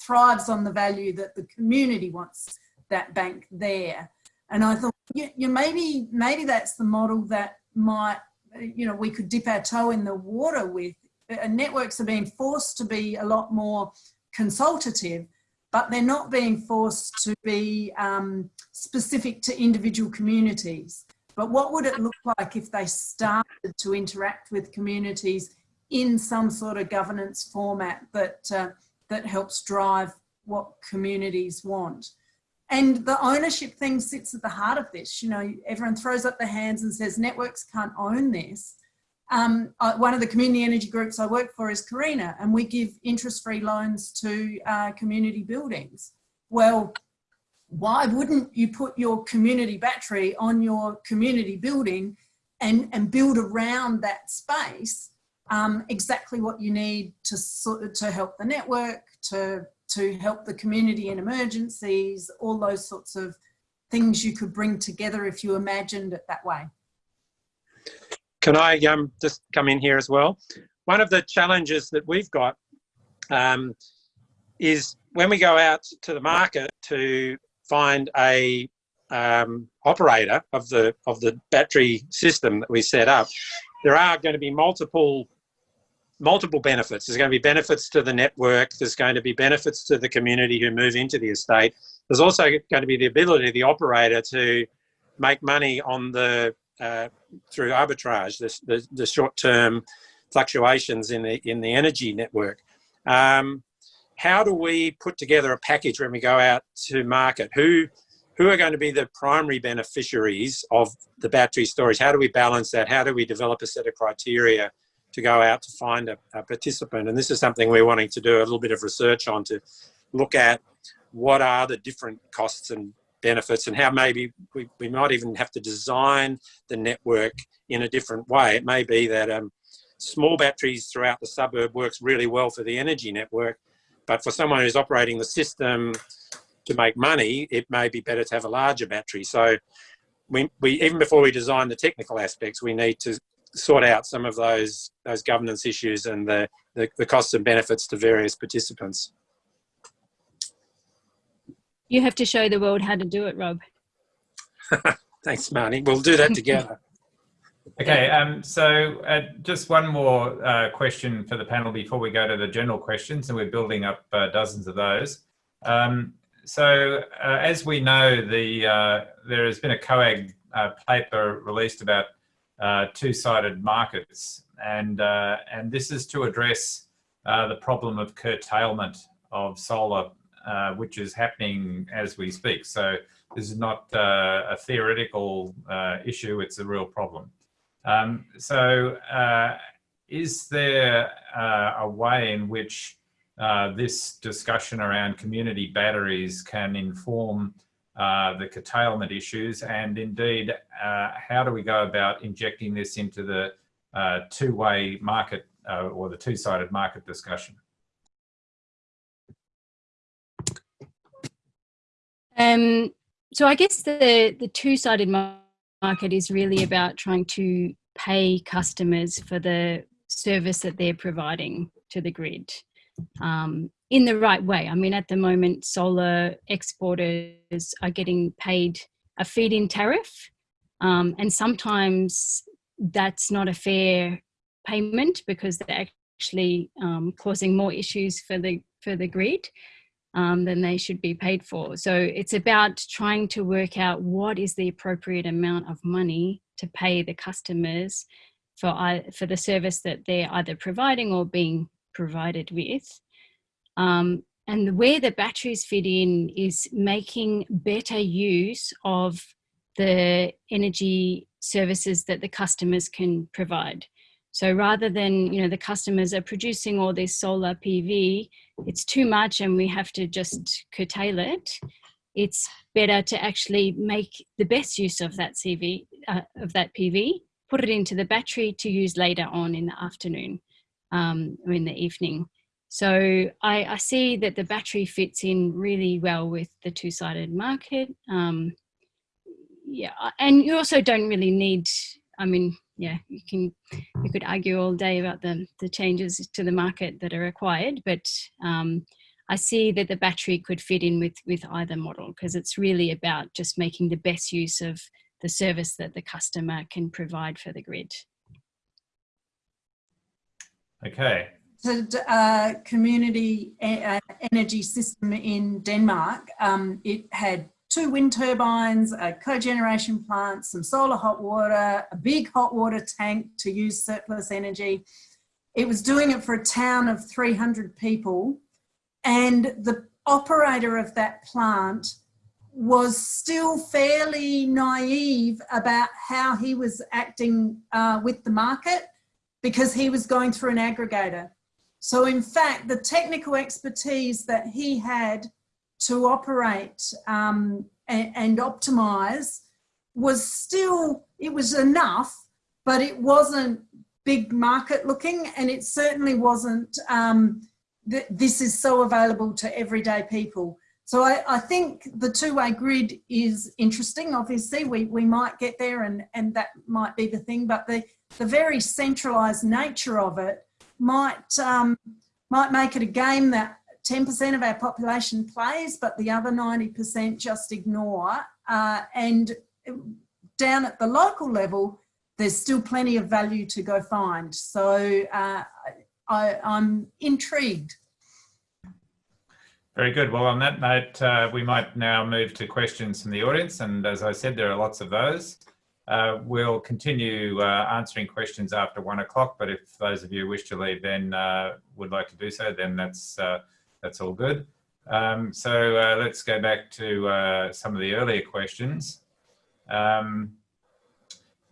thrives on the value that the community wants that bank there. And I thought, you, you maybe, maybe that's the model that might you know, we could dip our toe in the water with. Uh, networks are being forced to be a lot more consultative, but they're not being forced to be um, specific to individual communities. But what would it look like if they started to interact with communities in some sort of governance format that, uh, that helps drive what communities want? And the ownership thing sits at the heart of this. You know, everyone throws up their hands and says networks can't own this. Um, one of the community energy groups I work for is Carina, and we give interest-free loans to uh, community buildings. Well, why wouldn't you put your community battery on your community building and, and build around that space um, exactly what you need to, to help the network, to, to help the community in emergencies, all those sorts of things you could bring together if you imagined it that way. Can I um, just come in here as well? One of the challenges that we've got um, is when we go out to the market to find a um, operator of the of the battery system that we set up, there are going to be multiple multiple benefits. There's going to be benefits to the network. There's going to be benefits to the community who move into the estate. There's also going to be the ability of the operator to make money on the uh, through arbitrage, the, the, the short-term fluctuations in the in the energy network. Um, how do we put together a package when we go out to market? Who who are going to be the primary beneficiaries of the battery storage? How do we balance that? How do we develop a set of criteria to go out to find a, a participant? And this is something we're wanting to do a little bit of research on to look at what are the different costs and benefits and how maybe we, we might even have to design the network in a different way. It may be that um, small batteries throughout the suburb works really well for the energy network, but for someone who's operating the system to make money, it may be better to have a larger battery. So we, we even before we design the technical aspects, we need to sort out some of those those governance issues and the, the, the costs and benefits to various participants. You have to show the world how to do it, Rob. Thanks, Marnie. We'll do that together. Okay, um, so uh, just one more uh, question for the panel before we go to the general questions, and we're building up uh, dozens of those. Um, so uh, as we know, the uh, there has been a COAG uh, paper released about two-sided markets, and and this is to address the problem of curtailment of solar, which is happening as we speak. So this is not a theoretical issue; it's a real problem. Um, so uh, is there uh, a way in which uh, this discussion around community batteries can inform uh, the curtailment issues and indeed uh, how do we go about injecting this into the uh, two-way market or the two-sided market discussion? Um, so I guess the, the two-sided market is really about trying to pay customers for the service that they're providing to the grid um, in the right way. I mean, at the moment, solar exporters are getting paid a feed-in tariff, um, and sometimes that's not a fair payment because they're actually um, causing more issues for the for the grid um, than they should be paid for. So it's about trying to work out what is the appropriate amount of money to pay the customers for, for the service that they're either providing or being provided with. Um, and where the batteries fit in is making better use of the energy services that the customers can provide. So rather than, you know, the customers are producing all this solar PV, it's too much and we have to just curtail it. It's better to actually make the best use of that CV, uh, of that PV, put it into the battery to use later on in the afternoon um, in the evening. So I, I, see that the battery fits in really well with the two-sided market. Um, yeah, and you also don't really need, I mean, yeah, you can you could argue all day about the the changes to the market that are required, but um, I see that the battery could fit in with with either model because it's really about just making the best use of the service that the customer can provide for the grid. Okay. The uh, community uh, energy system in Denmark, um, it had two wind turbines, a cogeneration plant, some solar hot water, a big hot water tank to use surplus energy. It was doing it for a town of 300 people. And the operator of that plant was still fairly naive about how he was acting uh, with the market because he was going through an aggregator. So in fact, the technical expertise that he had to operate um, and, and optimize was still, it was enough, but it wasn't big market looking and it certainly wasn't, um, th this is so available to everyday people. So I, I think the two-way grid is interesting. Obviously, we, we might get there and, and that might be the thing, but the, the very centralized nature of it might, um, might make it a game that 10% of our population plays, but the other 90% just ignore. Uh, and down at the local level, there's still plenty of value to go find. So uh, I, I'm intrigued very good. Well, on that note, uh, we might now move to questions from the audience. And as I said, there are lots of those. Uh, we'll continue uh, answering questions after one o'clock, but if those of you wish to leave then uh, would like to do so, then that's, uh, that's all good. Um, so uh, let's go back to some of the earlier questions. Um,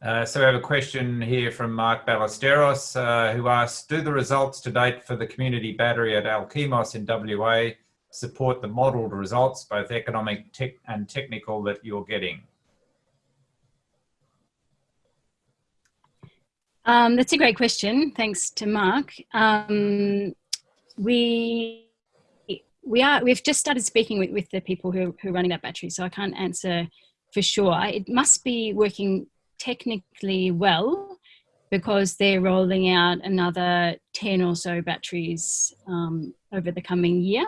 so we have a question here from Mark Ballesteros, who asks, do the results to date for the community battery at Alkimos in WA support the modeled results, both economic tech and technical that you're getting? Um, that's a great question. Thanks to Mark. Um, we we are we've just started speaking with, with the people who, who are running that battery, so I can't answer for sure. It must be working technically well because they're rolling out another 10 or so batteries um, over the coming year.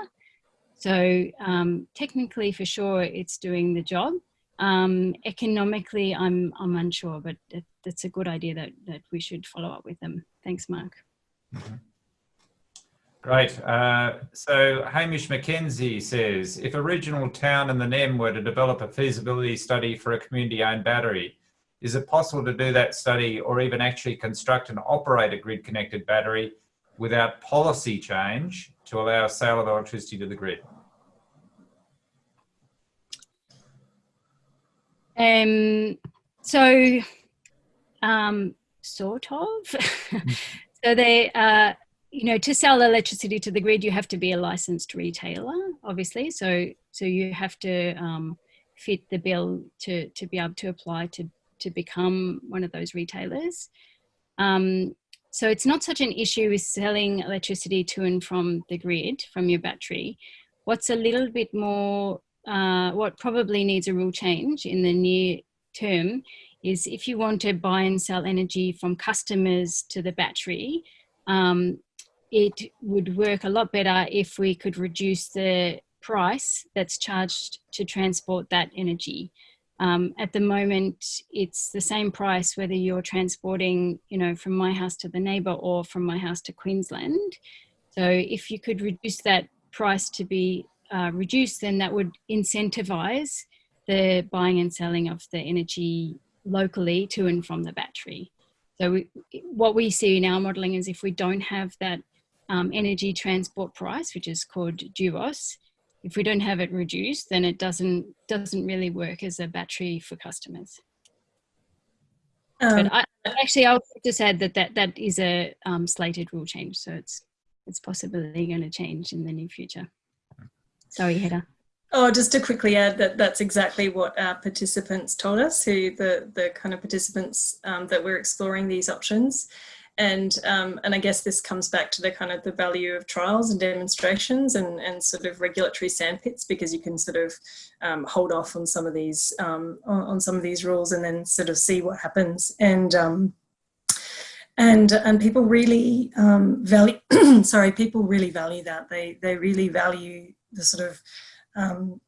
So um, technically, for sure, it's doing the job. Um, economically, I'm I'm unsure, but it, that's a good idea that that we should follow up with them. Thanks, Mark. Mm -hmm. Great. Uh, so Hamish McKenzie says, if a regional town in the NEM were to develop a feasibility study for a community-owned battery, is it possible to do that study or even actually construct and operate a grid-connected battery without policy change to allow sale of electricity to the grid? Um, so, um, sort of. so they, uh, you know, to sell electricity to the grid, you have to be a licensed retailer, obviously. So, so you have to um, fit the bill to to be able to apply to to become one of those retailers. Um, so it's not such an issue with selling electricity to and from the grid from your battery. What's a little bit more uh, what probably needs a rule change in the near term is if you want to buy and sell energy from customers to the battery, um, it would work a lot better if we could reduce the price that's charged to transport that energy. Um, at the moment, it's the same price whether you're transporting, you know, from my house to the neighbour or from my house to Queensland. So if you could reduce that price to be uh, reduce, then that would incentivise the buying and selling of the energy locally to and from the battery. So we, what we see in our modelling is if we don't have that um, energy transport price, which is called DUOS, if we don't have it reduced, then it doesn't doesn't really work as a battery for customers. Um, but I, actually, I'll just add that that, that is a um, slated rule change, so it's it's possibly going to change in the near future. Sorry, Hedda. Oh, just to quickly add that that's exactly what our participants told us, who the, the kind of participants um, that we're exploring these options. And, um, and I guess this comes back to the kind of the value of trials and demonstrations and, and sort of regulatory sandpits because you can sort of um, hold off on some of these um, on, on, some of these rules and then sort of see what happens. And um, and and people really um, value sorry people really value that they they really value the sort of um,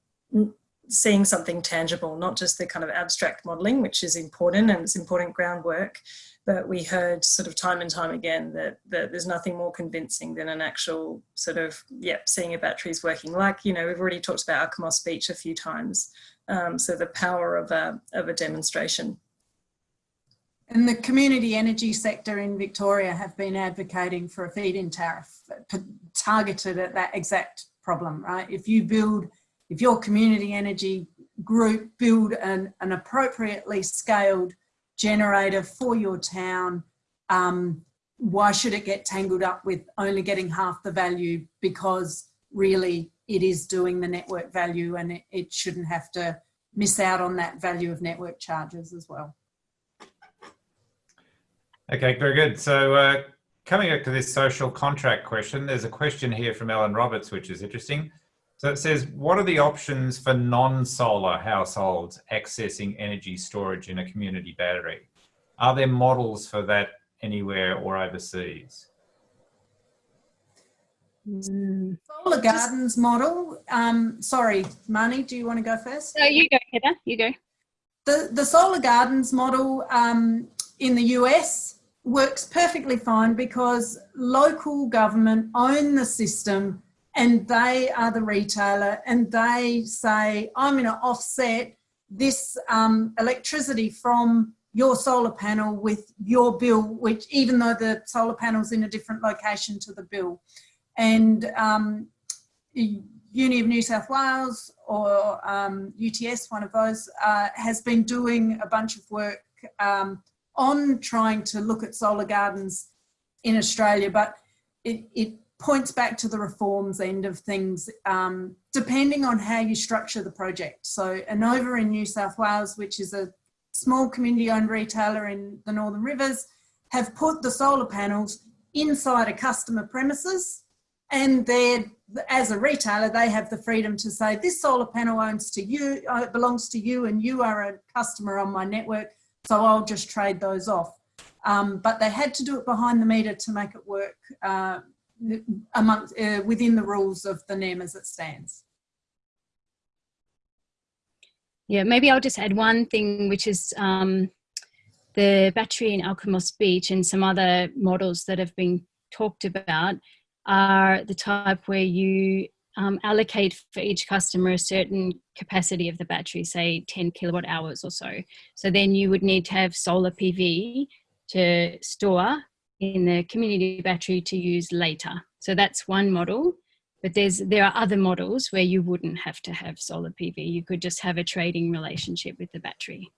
seeing something tangible, not just the kind of abstract modelling, which is important and it's important groundwork, but we heard sort of time and time again that, that there's nothing more convincing than an actual sort of, yep, seeing a batteries working. Like, you know, we've already talked about Alkimos Beach a few times. Um, so the power of a, of a demonstration. And the community energy sector in Victoria have been advocating for a feed-in tariff targeted at that exact problem, right? If you build, if your community energy group build an, an appropriately scaled generator for your town, um, why should it get tangled up with only getting half the value because really it is doing the network value and it, it shouldn't have to miss out on that value of network charges as well. Okay, very good. So uh, coming back to this social contract question, there's a question here from Ellen Roberts, which is interesting. So it says, what are the options for non-solar households accessing energy storage in a community battery? Are there models for that anywhere or overseas? Mm. Solar Gardens model. Um, sorry, Marnie, do you want to go first? No, you go, Heather. You go. The, the Solar Gardens model um, in the US works perfectly fine because local government own the system and they are the retailer and they say, I'm going to offset this um, electricity from your solar panel with your bill, which even though the solar panel's in a different location to the bill. And um, Uni of New South Wales or um, UTS, one of those, uh, has been doing a bunch of work um, on trying to look at solar gardens in Australia, but it, it points back to the reforms end of things, um, depending on how you structure the project. So Enova in New South Wales, which is a small community owned retailer in the Northern Rivers have put the solar panels inside a customer premises and they're as a retailer they have the freedom to say this solar panel owns to you uh, belongs to you and you are a customer on my network so I'll just trade those off. Um, but they had to do it behind the meter to make it work uh, amongst uh, within the rules of the NEM as it stands. Yeah, maybe I'll just add one thing, which is um, the battery in Alkimos Beach and some other models that have been talked about are the type where you um, allocate for each customer a certain capacity of the battery, say 10 kilowatt hours or so. So then you would need to have solar PV to store in the community battery to use later. So that's one model. But there's there are other models where you wouldn't have to have solar PV. You could just have a trading relationship with the battery.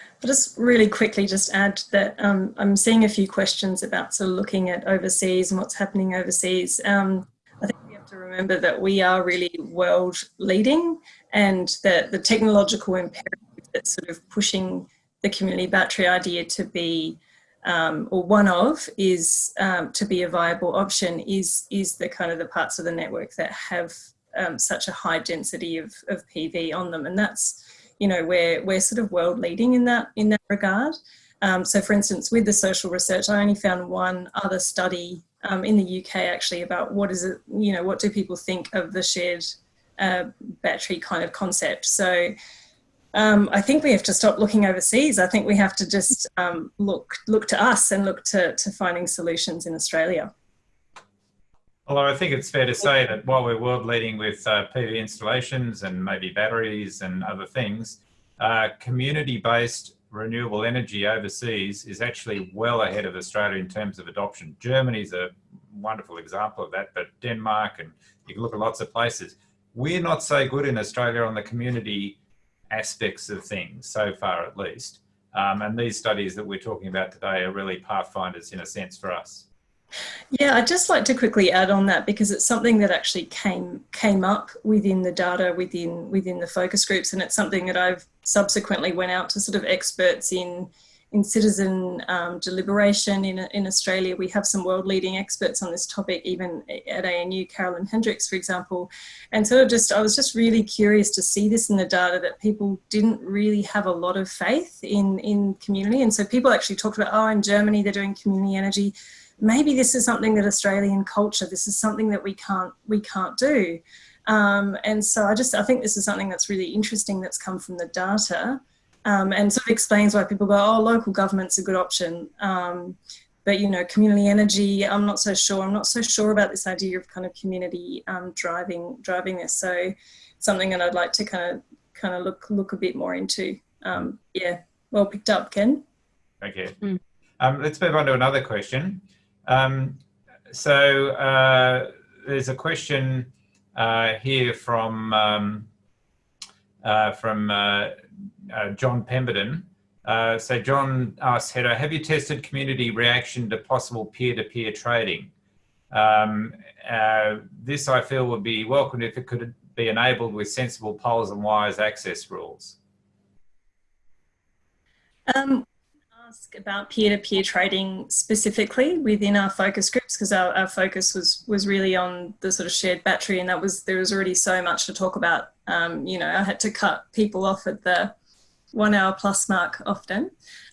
I'll just really quickly just add that um, I'm seeing a few questions about sort of looking at overseas and what's happening overseas. Um, I think we have to remember that we are really world leading and that the technological imperative that's sort of pushing the community battery idea to be um, or one of is um, to be a viable option is is the kind of the parts of the network that have um, such a high density of, of PV on them. And that's you know we're we're sort of world leading in that in that regard. Um, so for instance with the social research I only found one other study um, in the UK actually about what is it you know what do people think of the shared uh, battery kind of concept so um, I think we have to stop looking overseas. I think we have to just um, look look to us and look to, to finding solutions in Australia. Although I think it's fair to say that while we're world leading with uh, PV installations and maybe batteries and other things, uh, community-based renewable energy overseas is actually well ahead of Australia in terms of adoption. Germany's a wonderful example of that, but Denmark and you can look at lots of places. We're not so good in Australia on the community aspects of things so far at least. Um, and these studies that we're talking about today are really pathfinders in a sense for us. Yeah, I'd just like to quickly add on that because it's something that actually came came up within the data within within the focus groups, and it's something that I've subsequently went out to sort of experts in in citizen um, deliberation in, in Australia. We have some world leading experts on this topic, even at ANU, Carolyn Hendriks, for example. And sort of just, I was just really curious to see this in the data that people didn't really have a lot of faith in, in community. And so people actually talked about, oh, in Germany, they're doing community energy. Maybe this is something that Australian culture, this is something that we can't, we can't do. Um, and so I just, I think this is something that's really interesting that's come from the data um, and sort of explains why people go, oh, local government's a good option. Um, but, you know, community energy, I'm not so sure. I'm not so sure about this idea of kind of community um, driving driving this. So something that I'd like to kind of kind of look look a bit more into. Um, yeah, well picked up, Ken. Okay. Mm. let's move on to another question. Um, so uh, there's a question uh, here from uh, from uh, uh, John Pemberton. Uh, so John asks, Heather, have you tested community reaction to possible peer-to-peer -peer trading? Um, this I feel would be welcomed if it could be enabled with sensible poles and wires access rules. Um, ask about peer-to-peer -peer trading specifically within our focus groups because our, our, focus was was really on the sort of shared battery and that was there was already so much to talk about. Um, you know I had to cut people off at the one hour plus mark often.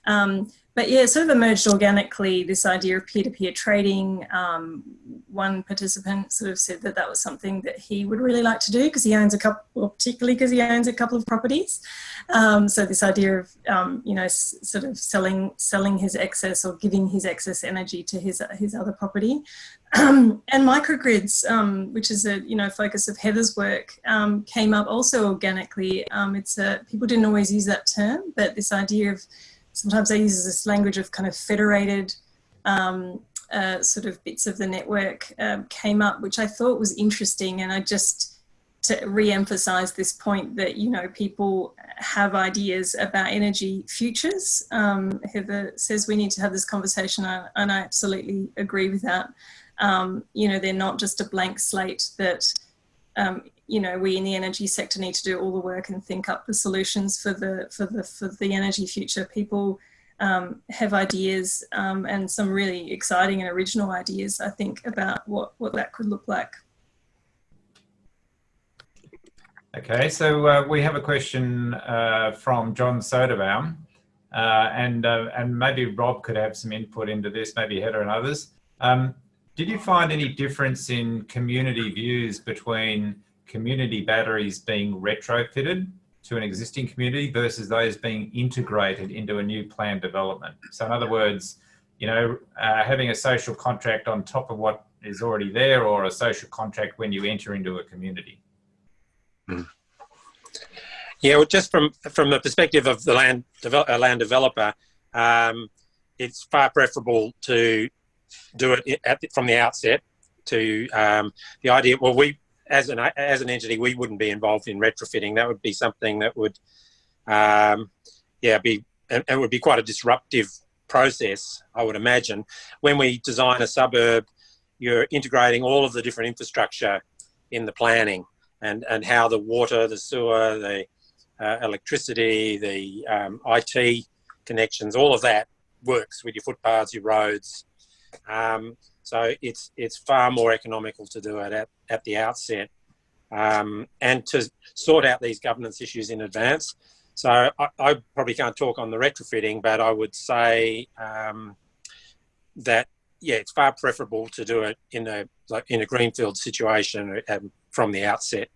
Um, but yeah, sort of emerged organically, this idea of peer-to-peer -peer trading. Um, one participant sort of said that that was something that he would really like to do because he owns a couple, well, particularly because he owns a couple of properties. Um, so this idea of, um, you know, sort of selling selling his excess or giving his excess energy to his, his other property. and microgrids, um, which is a, you know, focus of Heather's work, um, came up also organically. Um, it's a, people didn't always use that term, but this idea of sometimes I use this language of kind of federated um, uh, sort of bits of the network um, came up, which I thought was interesting. And I just, to re-emphasize this point that, you know, people have ideas about energy futures. Um, Heather says we need to have this conversation and I absolutely agree with that. Um, you know, they're not just a blank slate that um, you know, we in the energy sector need to do all the work and think up the solutions for the for the for the energy future. People um, have ideas um, and some really exciting and original ideas, I think, about what what that could look like. Okay, so uh, we have a question uh, from John Soderbaum, uh, and uh, and maybe Rob could have some input into this, maybe Heather and others. Um, did you find any difference in community views between community batteries being retrofitted to an existing community versus those being integrated into a new planned development. So in other words, you know, uh, having a social contract on top of what is already there or a social contract when you enter into a community. Mm. Yeah, well, just from from the perspective of the land devel land developer, um, it's far preferable to do it the, from the outset. To um, the idea, well, we as an as an entity, we wouldn't be involved in retrofitting. That would be something that would, um, yeah, be and would be quite a disruptive process, I would imagine. When we design a suburb, you're integrating all of the different infrastructure in the planning and and how the water, the sewer, the uh, electricity, the um, IT connections, all of that works with your footpaths, your roads. Um, so it's it's far more economical to do it at, at the outset um, and to sort out these governance issues in advance. So I, I, probably can't talk on the retrofitting, but I would say um, that yeah, it's far preferable to do it in a like in a greenfield situation um, from the outset.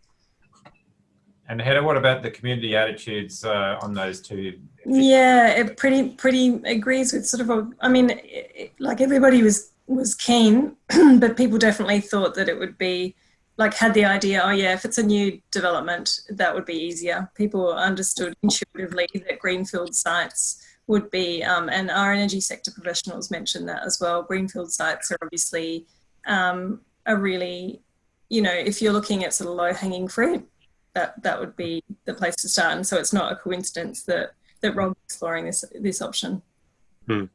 And Heather, what about the community attitudes uh, on those two? Yeah, it pretty pretty agrees with sort of a. I mean, it, like everybody was was keen, but people definitely thought that it would be like had the idea, oh yeah, if it's a new development, that would be easier. People understood intuitively that greenfield sites would be, um, and our energy sector professionals mentioned that as well. Greenfield sites are obviously um, a really, you know, if you're looking at sort of low hanging fruit, that that would be the place to start. And so it's not a coincidence that that Rob's exploring this this option. Hmm.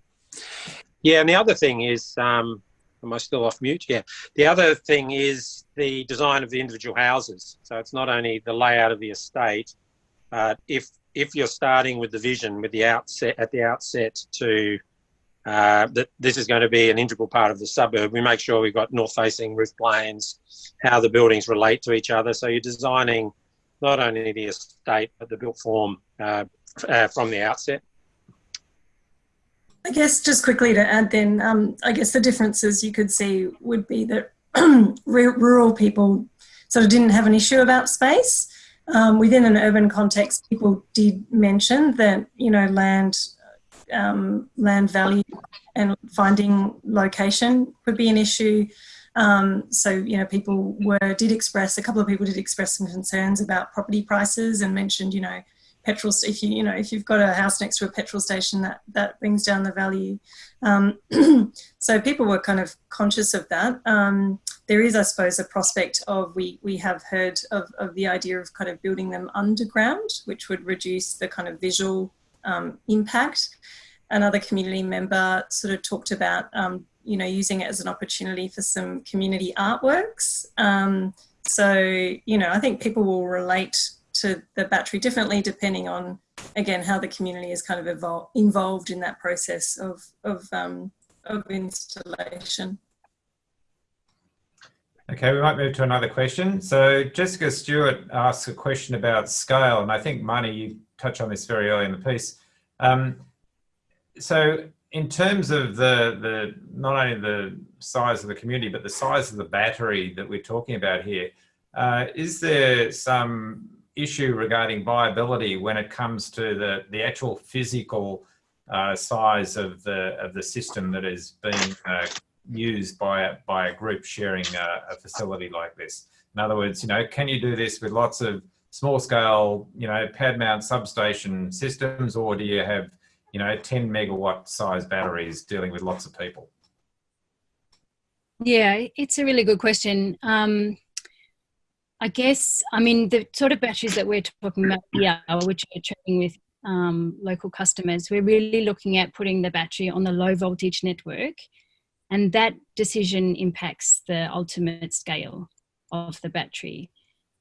Yeah, and the other thing is, um, am I still off mute? Yeah. The other thing is the design of the individual houses. So it's not only the layout of the estate, but if if you're starting with the vision with the outset at the outset to uh, that this is going to be an integral part of the suburb, we make sure we've got north-facing roof planes, how the buildings relate to each other. So you're designing not only the estate but the built form uh, uh, from the outset. I guess just quickly to add then, um, I guess the differences you could see would be that rural people sort of didn't have an issue about space. Um, within an urban context, people did mention that, you know, land, um, land value and finding location could be an issue. Um, so, you know, people were, did express, a couple of people did express some concerns about property prices and mentioned, you know, petrol, if you, you know, if you've got a house next to a petrol station, that, that brings down the value. Um, so people were kind of conscious of that. Um, there is, I suppose, a prospect of, we, we have heard of, of the idea of kind of building them underground, which would reduce the kind of visual um, impact. Another community member sort of talked about, um, you know, using it as an opportunity for some community artworks. Um, so, you know, I think people will relate to the battery differently depending on, again, how the community is kind of involved in that process of, of, um, of installation. Okay, we might move to another question. So Jessica Stewart asks a question about scale, and I think Marnie, you touched on this very early in the piece. Um, so in terms of the, the not only the size of the community, but the size of the battery that we're talking about here, uh, is there some issue regarding viability when it comes to the, the actual physical uh, size of the, of the system that is being uh, used by a, by a group sharing a, a, facility like this. In other words, you know, can you do this with lots of small scale, you know, pad mount substation systems, or do you have, you know, 10 megawatt size batteries dealing with lots of people? Yeah, it's a really good question. Um, I guess, I mean, the sort of batteries that we're talking about here, which are trading with um, local customers, we're really looking at putting the battery on the low voltage network and that decision impacts the ultimate scale of the battery.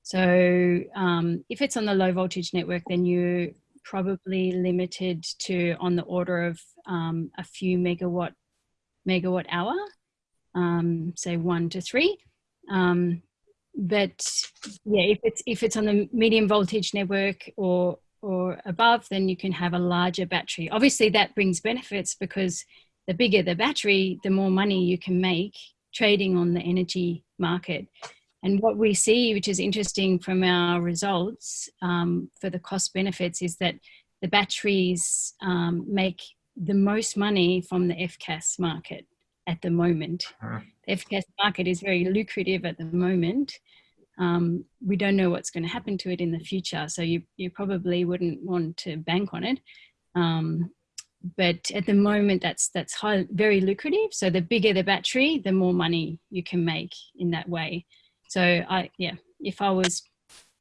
So um, if it's on the low voltage network, then you're probably limited to on the order of um, a few megawatt megawatt hour, um, say one to three. Um, but yeah, if it's if it's on the medium voltage network or or above, then you can have a larger battery. Obviously, that brings benefits because the bigger the battery, the more money you can make trading on the energy market. And what we see, which is interesting from our results um, for the cost benefits, is that the batteries um, make the most money from the FCAS market at the moment. Uh-huh. The FCAS market is very lucrative at the moment. Um, we don't know what's going to happen to it in the future, so you, you probably wouldn't want to bank on it. Um, but at the moment that's that's high, very lucrative so the bigger the battery the more money you can make in that way so i yeah if i was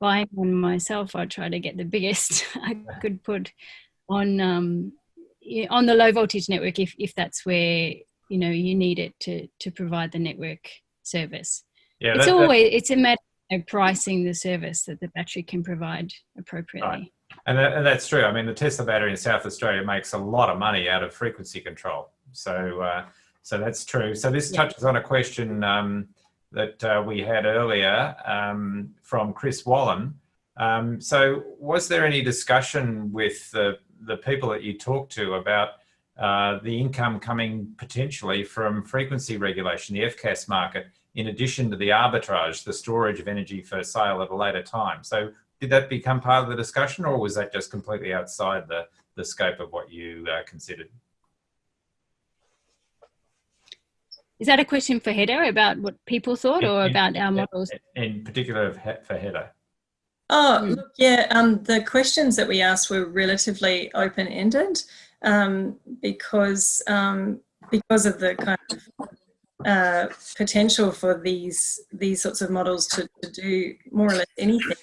buying one myself i'd try to get the biggest i could put on um on the low voltage network if if that's where you know you need it to to provide the network service yeah it's that, always that, it's a matter of pricing the service that the battery can provide appropriately right. And, that, and, that's true. I mean, the Tesla battery in South Australia makes a lot of money out of frequency control. So, uh, so that's true. So this yeah. touches on a question um, that uh, we had earlier um, from Chris Wallen. Um, so was there any discussion with the, the people that you talked to about uh, the income coming potentially from frequency regulation, the FCAS market, in addition to the arbitrage, the storage of energy for sale at a later time. So did that become part of the discussion or was that just completely outside the, the scope of what you uh, considered? Is that a question for Heather about what people thought or in, about our models? In particular for Heather. Oh, hmm. look, yeah, um, the questions that we asked were relatively open-ended um, because, um, because of the kind of uh, potential for these, these sorts of models to, to do more or less anything.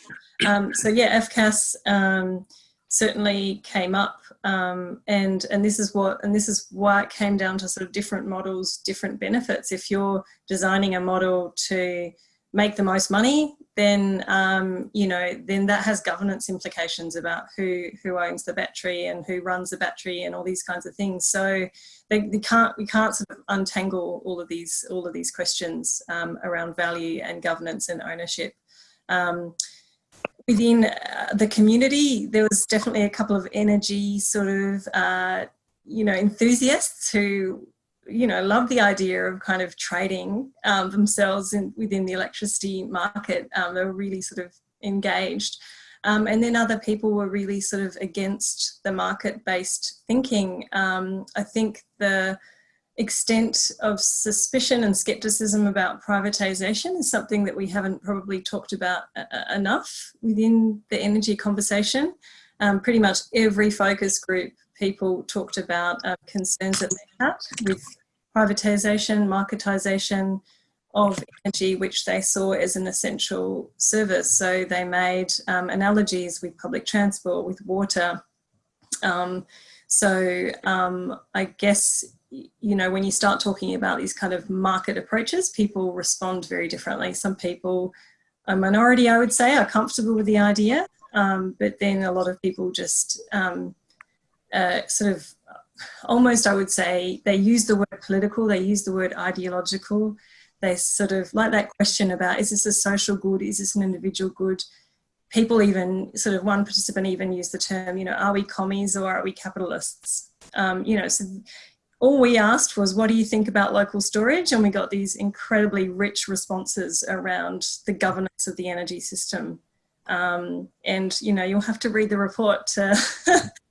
Um, so yeah, FCAS um, certainly came up, um, and and this is what and this is why it came down to sort of different models, different benefits. If you're designing a model to make the most money, then um, you know then that has governance implications about who who owns the battery and who runs the battery and all these kinds of things. So they, they can't we can't sort of untangle all of these all of these questions um, around value and governance and ownership. Um, within uh, the community, there was definitely a couple of energy sort of, uh, you know, enthusiasts who, you know, love the idea of kind of trading um, themselves in, within the electricity market. Um, they were really sort of engaged. Um, and then other people were really sort of against the market-based thinking. Um, I think the extent of suspicion and skepticism about privatisation is something that we haven't probably talked about enough within the energy conversation. um, pretty much every focus group people talked about uh, concerns that they had with privatisation, marketisation of energy, which they saw as an essential service. So they made um, analogies with public transport, with water. Um, so um, I guess, you know, when you start talking about these kind of market approaches, people respond very differently. Some people, a minority I would say, are comfortable with the idea, um, but then a lot of people just um, uh, sort of almost, I would say, they use the word political, they use the word ideological, they sort of like that question about is this a social good, is this an individual good? People even, sort of one participant even used the term, you know, are we commies or are we capitalists? Um, you know, so all we asked was, what do you think about local storage? And we got these incredibly rich responses around the governance of the energy system. Um, and, you know, you'll have to read the report to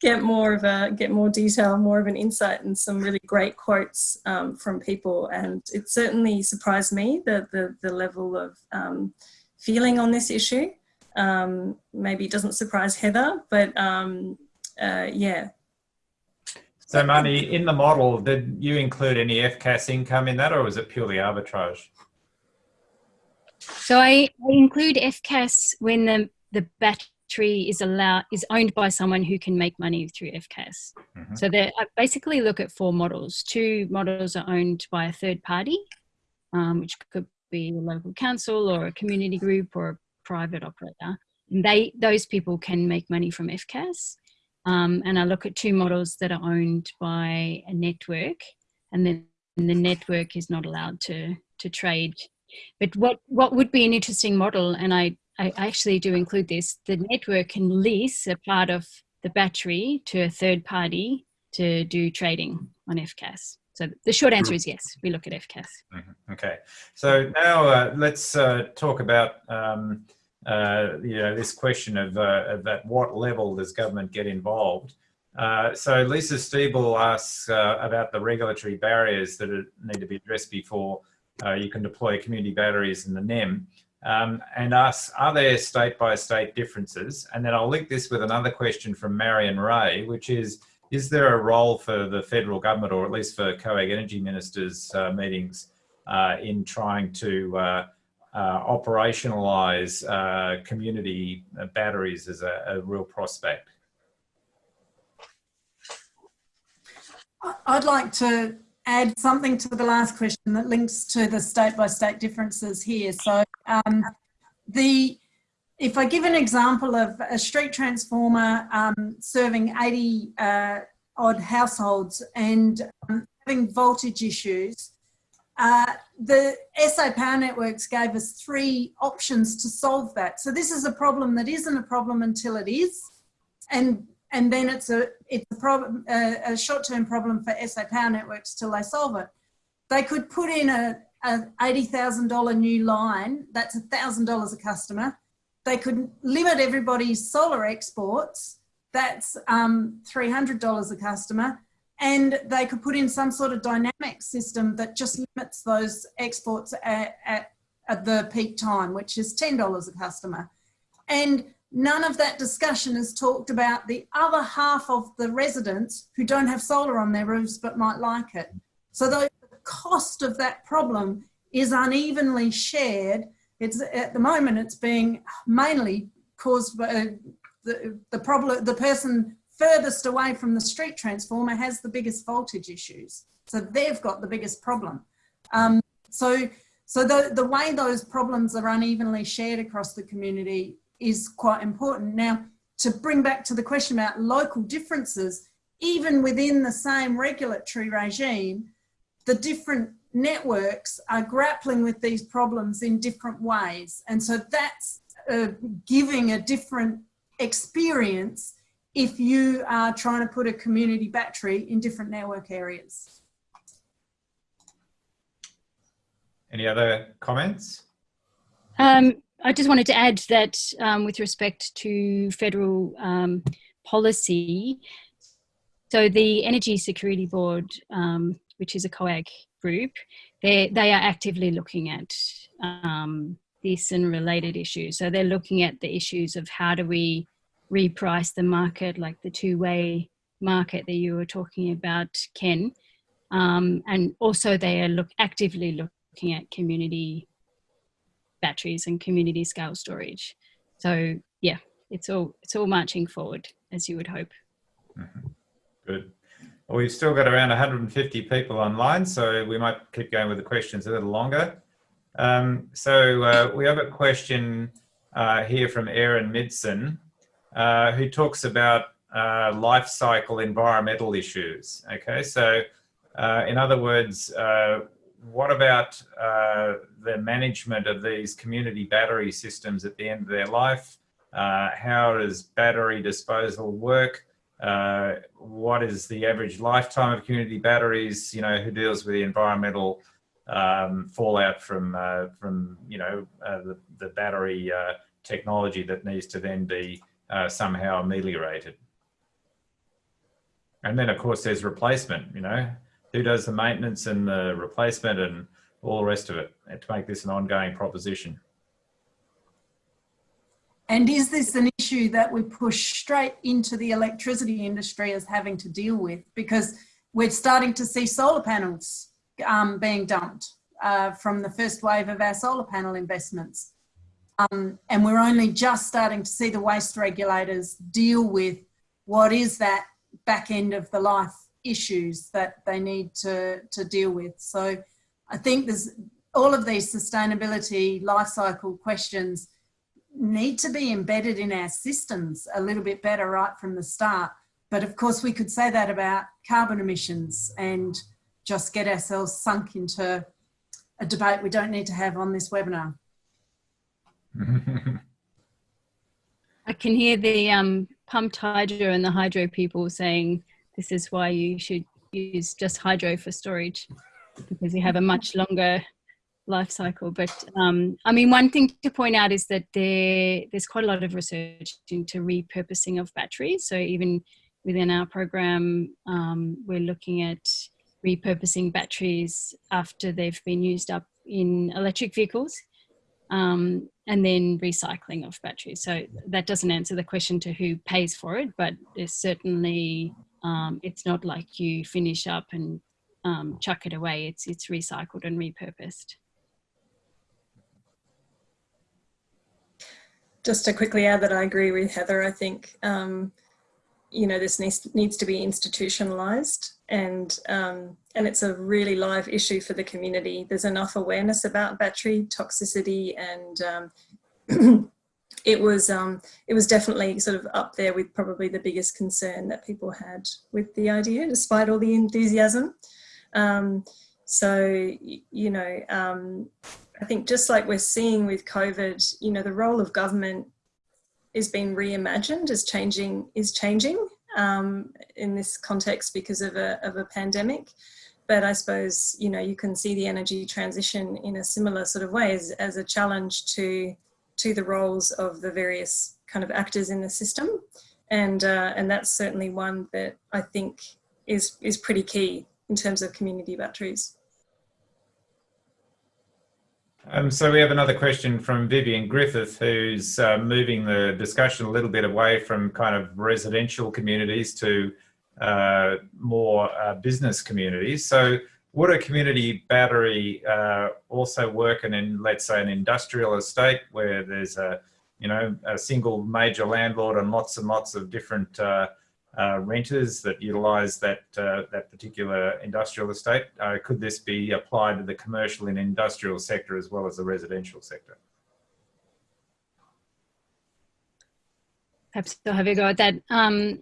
get more of a get more detail, more of an insight, and some really great quotes um, from people. And it certainly surprised me the the, the level of um, feeling on this issue. Um, maybe it doesn't surprise Heather, but um, uh, yeah. So, Marnie, in the model, did you include any FCAS income in that, or was it purely arbitrage? So I, I include FCAS when the the batch tree is allowed is owned by someone who can make money through FCAS. Mm-hmm. So they I basically look at four models. Two models are owned by a third party, um, which could be a local council or a community group or a private operator. And they those people can make money from FCAS. Um, and I look at two models that are owned by a network, and then the network is not allowed to to trade. But what what would be an interesting model, and I I actually do include this, the network can lease a part of the battery to a third party to do trading on FCAS. So the short answer is yes, we look at FCAS. Mm-hmm. Okay, so now uh, let's uh, talk about um, uh, you know this question of, uh, of, at what level does government get involved. Uh, so Lisa Stiebel asks uh, about the regulatory barriers that need to be addressed before you can deploy community batteries in the NEM um, and ask, are there state by state differences? And then I'll link this with another question from Marion Ray, which is, is there a role for the federal government or at least for COAG energy ministers uh, meetings uh, in trying to uh, uh operationalise uh, community batteries as a, a real prospect? I'd like to add something to the last question that links to the state by state differences here. So um, the if I give an example of a street transformer um, serving 80 uh, odd households and um, having voltage issues, uh, the SA Power Networks gave us three options to solve that. So this is a problem that isn't a problem until it is. And and then it's a it's a problem a, a short-term problem for SA Power Networks till they solve it. They could put in a, a eighty thousand dollar new line. That's thousand dollars a customer. They could limit everybody's solar exports. That's um, three hundred dollars a customer, and they could put in some sort of dynamic system that just limits those exports at, at, at the peak time, which is ten dollars a customer, and None of that discussion has talked about the other half of the residents who don't have solar on their roofs but might like it. So cost of that problem is unevenly shared. It's at the moment it's being mainly caused by the, the problem, the person furthest away from the street transformer has the biggest voltage issues. So they've got the biggest problem. Um, so so the, the way those problems are unevenly shared across the community is quite important. Now, to bring back to the question about local differences, even within the same regulatory regime, the different networks are grappling with these problems in different ways. And so that's uh, giving a different experience if you are trying to put a community battery in different network areas. Any other comments? Um, I just wanted to add that um, with respect to federal um, policy, so the Energy Security Board, um, which is a COAG group, they they are actively looking at um, this and related issues. So they're looking at the issues of how do we reprice the market, like the two-way market that you were talking about, Ken. Um, and also they are look actively looking at community batteries and community scale storage. So yeah, it's all it's all marching forward as you would hope. Mm -hmm. Good. We've still got around 150 people online, so we might keep going with the questions a little longer. Um, so uh, we have a question uh, here from Aaron Midson, uh, who talks about uh, life cycle environmental issues. Okay, so uh, in other words, uh, what about the management of these community battery systems at the end of their life? How does battery disposal work? Uh, what is the average lifetime of community batteries? You know, who deals with the environmental um, fallout from, from you know, the, the battery technology that needs to then be somehow ameliorated? And then of course there's replacement, you know, who does the maintenance and the replacement and all the rest of it to make this an ongoing proposition. And is this an issue that we push straight into the electricity industry as having to deal with? Because we're starting to see solar panels um, being dumped uh, from the first wave of our solar panel investments. Um, and we're only just starting to see the waste regulators deal with what is that back end of the life issues that they need to, to deal with. So I think there's all of these sustainability life cycle questions need to be embedded in our systems a little bit better right from the start. But of course we could say that about carbon emissions and just get ourselves sunk into a debate we don't need to have on this webinar. I can hear the um, pumped hydro and the hydro people saying this is why you should use just hydro for storage because you have a much longer life cycle. But um, I mean, one thing to point out is that there, there's quite a lot of research into repurposing of batteries. So even within our program, um, we're looking at repurposing batteries after they've been used up in electric vehicles um, and then recycling of batteries. So that doesn't answer the question to who pays for it, but there's certainly um, it's not like you finish up and um, chuck it away. It's, it's recycled and repurposed. Just to quickly add that I agree with Heather, I think, um, you know, this needs, needs to be institutionalized and, um, and it's a really live issue for the community. There's enough awareness about battery toxicity and um, it was um, it was definitely sort of up there with probably the biggest concern that people had with the idea, despite all the enthusiasm. Um, so you know, um, I think just like we're seeing with COVID, you know, the role of government is being reimagined as changing is changing um, in this context because of a of a pandemic. But I suppose you know you can see the energy transition in a similar sort of way as, as a challenge to to the roles of the various kind of actors in the system. And, uh, and that's certainly one that I think is, is pretty key in terms of community batteries. Um, so we have another question from Vivian Griffith, who's uh, moving the discussion a little bit away from kind of residential communities to uh, more uh, business communities. So would a community battery uh, also work in, in, let's say, an industrial estate where there's a, you know, a single major landlord and lots and lots of different uh, renters that utilise that uh, that particular industrial estate? Uh, could this be applied to the commercial and industrial sector as well as the residential sector? Perhaps I'll have a go at that. Um,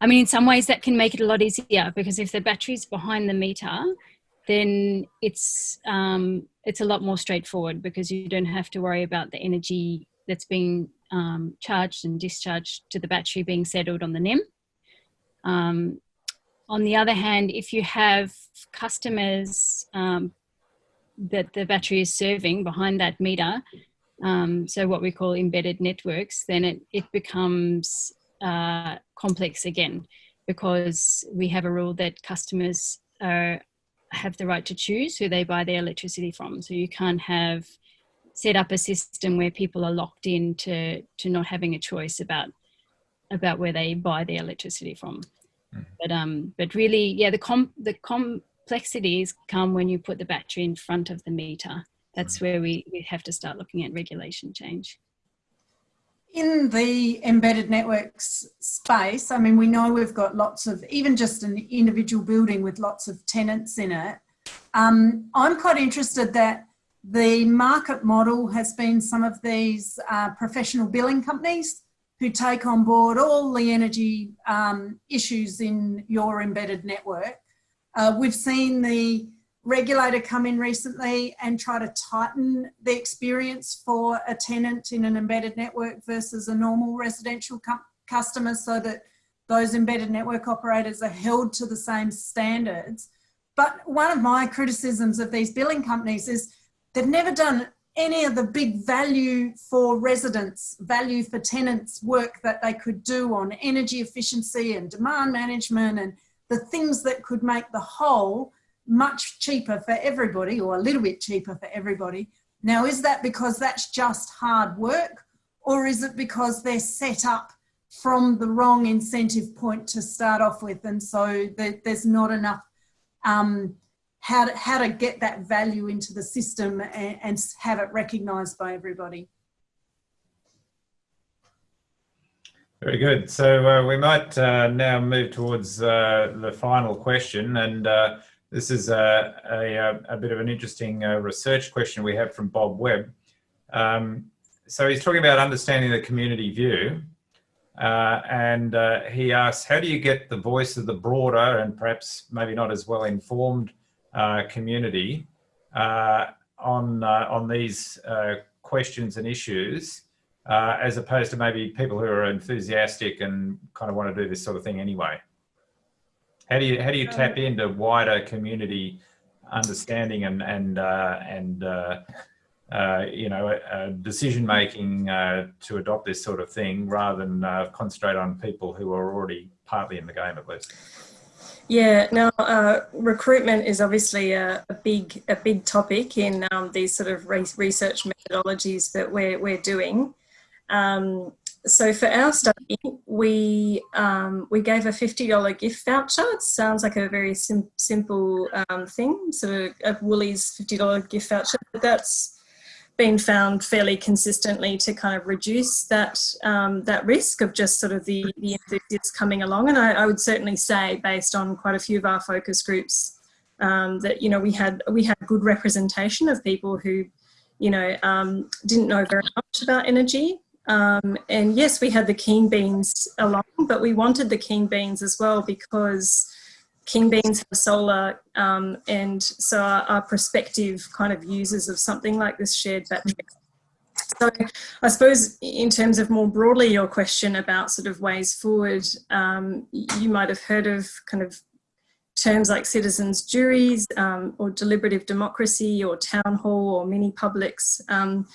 I mean, in some ways that can make it a lot easier because if the battery's behind the meter, then it's um, it's a lot more straightforward because you don't have to worry about the energy that's being um, charged and discharged to the battery being settled on the NEM. Um, on the other hand, if you have customers um, that the battery is serving behind that meter, um, so what we call embedded networks, then it, it becomes uh, complex again because we have a rule that customers are, have the right to choose who they buy their electricity from. So you can't have set up a system where people are locked in to, to not having a choice about about where they buy their electricity from. Mhm. But um, but really, yeah, the com the complexities come when you put the battery in front of the meter. That's where we, we have to start looking at regulation change. In the embedded networks space, I mean, we know we've got lots of, even just an individual building with lots of tenants in it. Um, I'm quite interested that the market model has been some of these uh, professional billing companies who take on board all the energy um, issues in your embedded network. Uh, we've seen the regulator come in recently and try to tighten the experience for a tenant in an embedded network versus a normal residential customer so that those embedded network operators are held to the same standards. But one of my criticisms of these billing companies is they've never done any of the big value for residents, value for tenants work that they could do on energy efficiency and demand management and the things that could make the whole much cheaper for everybody or a little bit cheaper for everybody. Now, is that because that's just hard work or is it because they're set up from the wrong incentive point to start off with and so there's not enough um, how, to, how to get that value into the system and, and have it recognised by everybody? Very good. So uh, we might uh, now move towards uh, the final question. And uh, this is a, a, a, bit of an interesting uh, research question we have from Bob Webb. Um, so he's talking about understanding the community view. Uh, and he asks, how do you get the voice of the broader and perhaps maybe not as well informed community on, on these questions and issues uh, as opposed to maybe people who are enthusiastic and kind of want to do this sort of thing anyway? How do you how do you tap into wider community understanding and and uh, and uh, uh, you know uh, decision making uh, to adopt this sort of thing rather than uh, concentrate on people who are already partly in the game at least? Yeah, now uh, recruitment is obviously a, a, big a big topic in um, these sort of re research methodologies that we're we're doing. Um, so for our study, we um, we gave a fifty dollar gift voucher. It sounds like a very sim simple um, thing, sort of a Woolies fifty dollar gift voucher, but that's been found fairly consistently to kind of reduce that um, that risk of just sort of the the enthusiasts coming along. And I, I, would certainly say, based on quite a few of our focus groups, um, that you know we had we had good representation of people who you know um, didn't know very much about energy um, and yes, we had the keen beans along, but we wanted the keen beans as well because keen beans have solar um, and so our, our, prospective kind of users of something like this shared battery. So I suppose in terms of more broadly your question about sort of ways forward, um, you might have heard of kind of terms like citizens juries um, or deliberative democracy or town hall or mini publics. Um,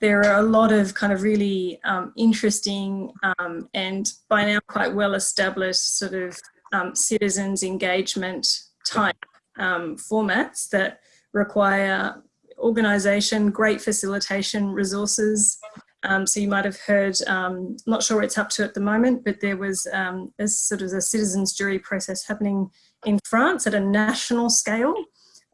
there are a lot of kind of really um, interesting um, and by now quite well established sort of um, citizens engagement type um, formats that require organisation, great facilitation resources. Um, so you might have heard, um, not sure it's up to at the moment, but there was a sort of a citizens jury process happening in France at a national scale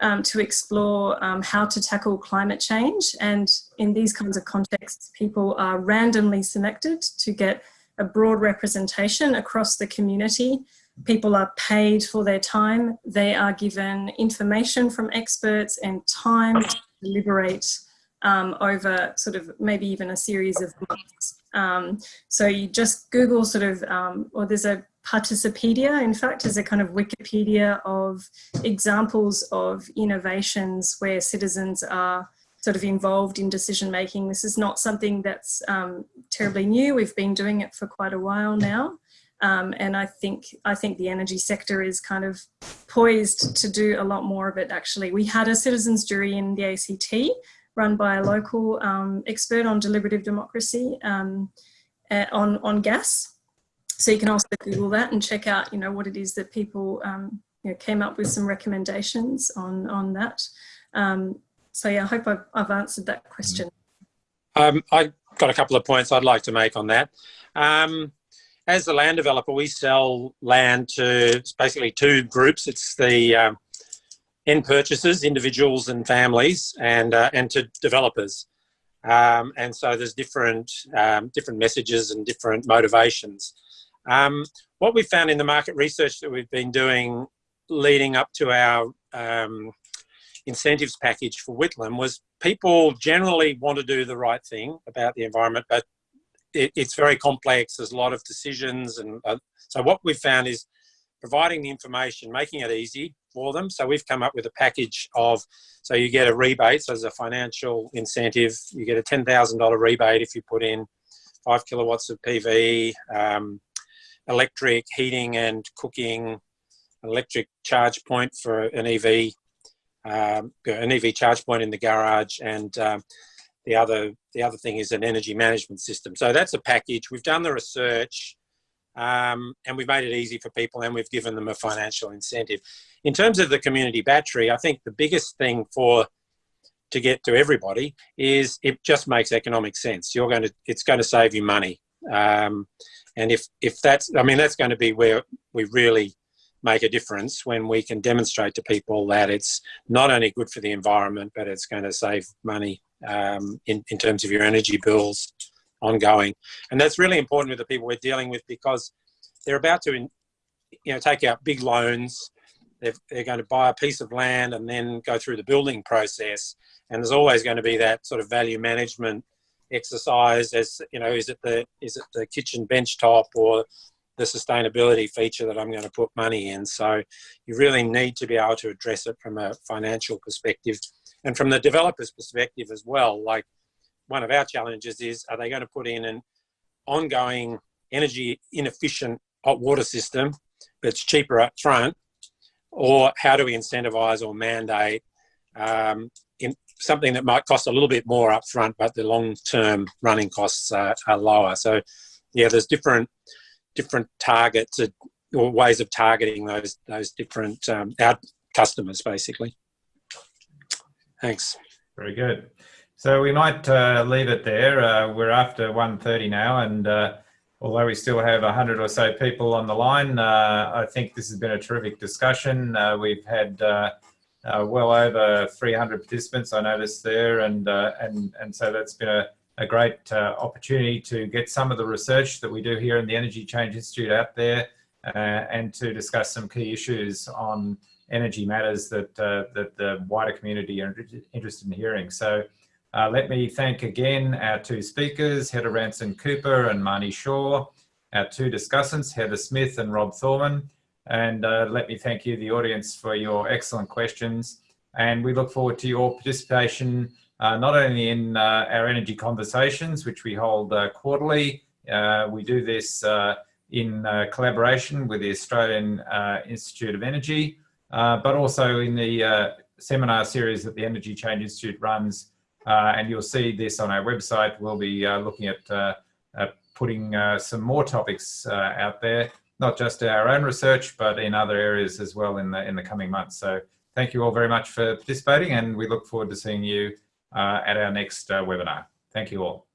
um, to explore um, how to tackle climate change. And in these kinds of contexts, people are randomly selected to get a broad representation across the community. People are paid for their time. They are given information from experts and time to deliberate um, over sort of maybe even a series of months. Um, so you just Google sort of, um, or there's a Participedia, in fact, is a kind of Wikipedia of examples of innovations where citizens are sort of involved in decision making. This is not something that's um, terribly new. We've been doing it for quite a while now. Um, and I think I think the energy sector is kind of poised to do a lot more of it actually. We had a citizens jury in the ACT run by a local um, expert on deliberative democracy um, uh, on, on gas so you can also Google that and check out, you know, what it is that people um, you know, came up with some recommendations on, on that. Um, so yeah, I hope I've, I've answered that question. Um, I got a couple of points I'd like to make on that. As the land developer, we sell land to basically two groups. It's the um, end purchasers, individuals and families, and uh, and to developers. Um, and so there's different um, different messages and different motivations. Um, what we found in the market research that we've been doing leading up to our um, incentives package for Whitlam was people generally want to do the right thing about the environment, but it, it's very complex. There's a lot of decisions. And uh, so what we've found is providing the information, making it easy for them. So we've come up with a package of, so you get a rebate, so as a financial incentive, you get a $10,000 rebate if you put in five kilowatts of PV, um, electric heating and cooking, electric charge point for an EV, um, an EV charge point in the garage, and um, the other the other thing is an energy management system. So that's a package. We've done the research, um, and we've made it easy for people, and we've given them a financial incentive. In terms of the community battery, I think the biggest thing for to get to everybody is it just makes economic sense. You're going to it's going to save you money. Um, and if, if that's, I mean, that's going to be where we really make a difference when we can demonstrate to people that it's not only good for the environment, but it's going to save money um, in, in terms of your energy bills ongoing. And that's really important with the people we're dealing with because they're about to, you know, take out big loans. They're, they're going to buy a piece of land and then go through the building process. And there's always going to be that sort of value management exercise as you know is it the is it the kitchen bench top or the sustainability feature that I'm going to put money in so you really need to be able to address it from a financial perspective and from the developer's perspective as well like one of our challenges is are they going to put in an ongoing energy inefficient hot water system that's cheaper up front or how do we incentivize or mandate um, in something that might cost a little bit more up front, but the long-term running costs are, are, lower. So yeah, there's different different targets or ways of targeting those those different um, our customers basically. Thanks. Very good. So we might uh, leave it there. Uh, we're after 1.30 now and uh, although we still have 100 or so people on the line, uh, I think this has been a terrific discussion. Uh, we've had uh, well over 300 participants I noticed there and and and so that's been a, a great opportunity to get some of the research that we do here in the Energy Change Institute out there and to discuss some key issues on energy matters that uh, that the wider community are interested in hearing. So uh, let me thank again our two speakers, Heather Ransan-Cooper and Marnie Shaw, our two discussants, Heather Smith and Rob Thorman. And uh, let me thank you, the audience, for your excellent questions. And we look forward to your participation, uh, not only in uh, our energy conversations, which we hold uh, quarterly. We do this in collaboration with the Australian Institute of Energy, Uh, but also in the uh, seminar series that the Energy Change Institute runs. Uh, and you'll see this on our website. We'll be looking at putting some more topics out there not just our own research, but in other areas as well in the, in the coming months. So thank you all very much for participating and we look forward to seeing you uh, at our next uh, webinar. Thank you all.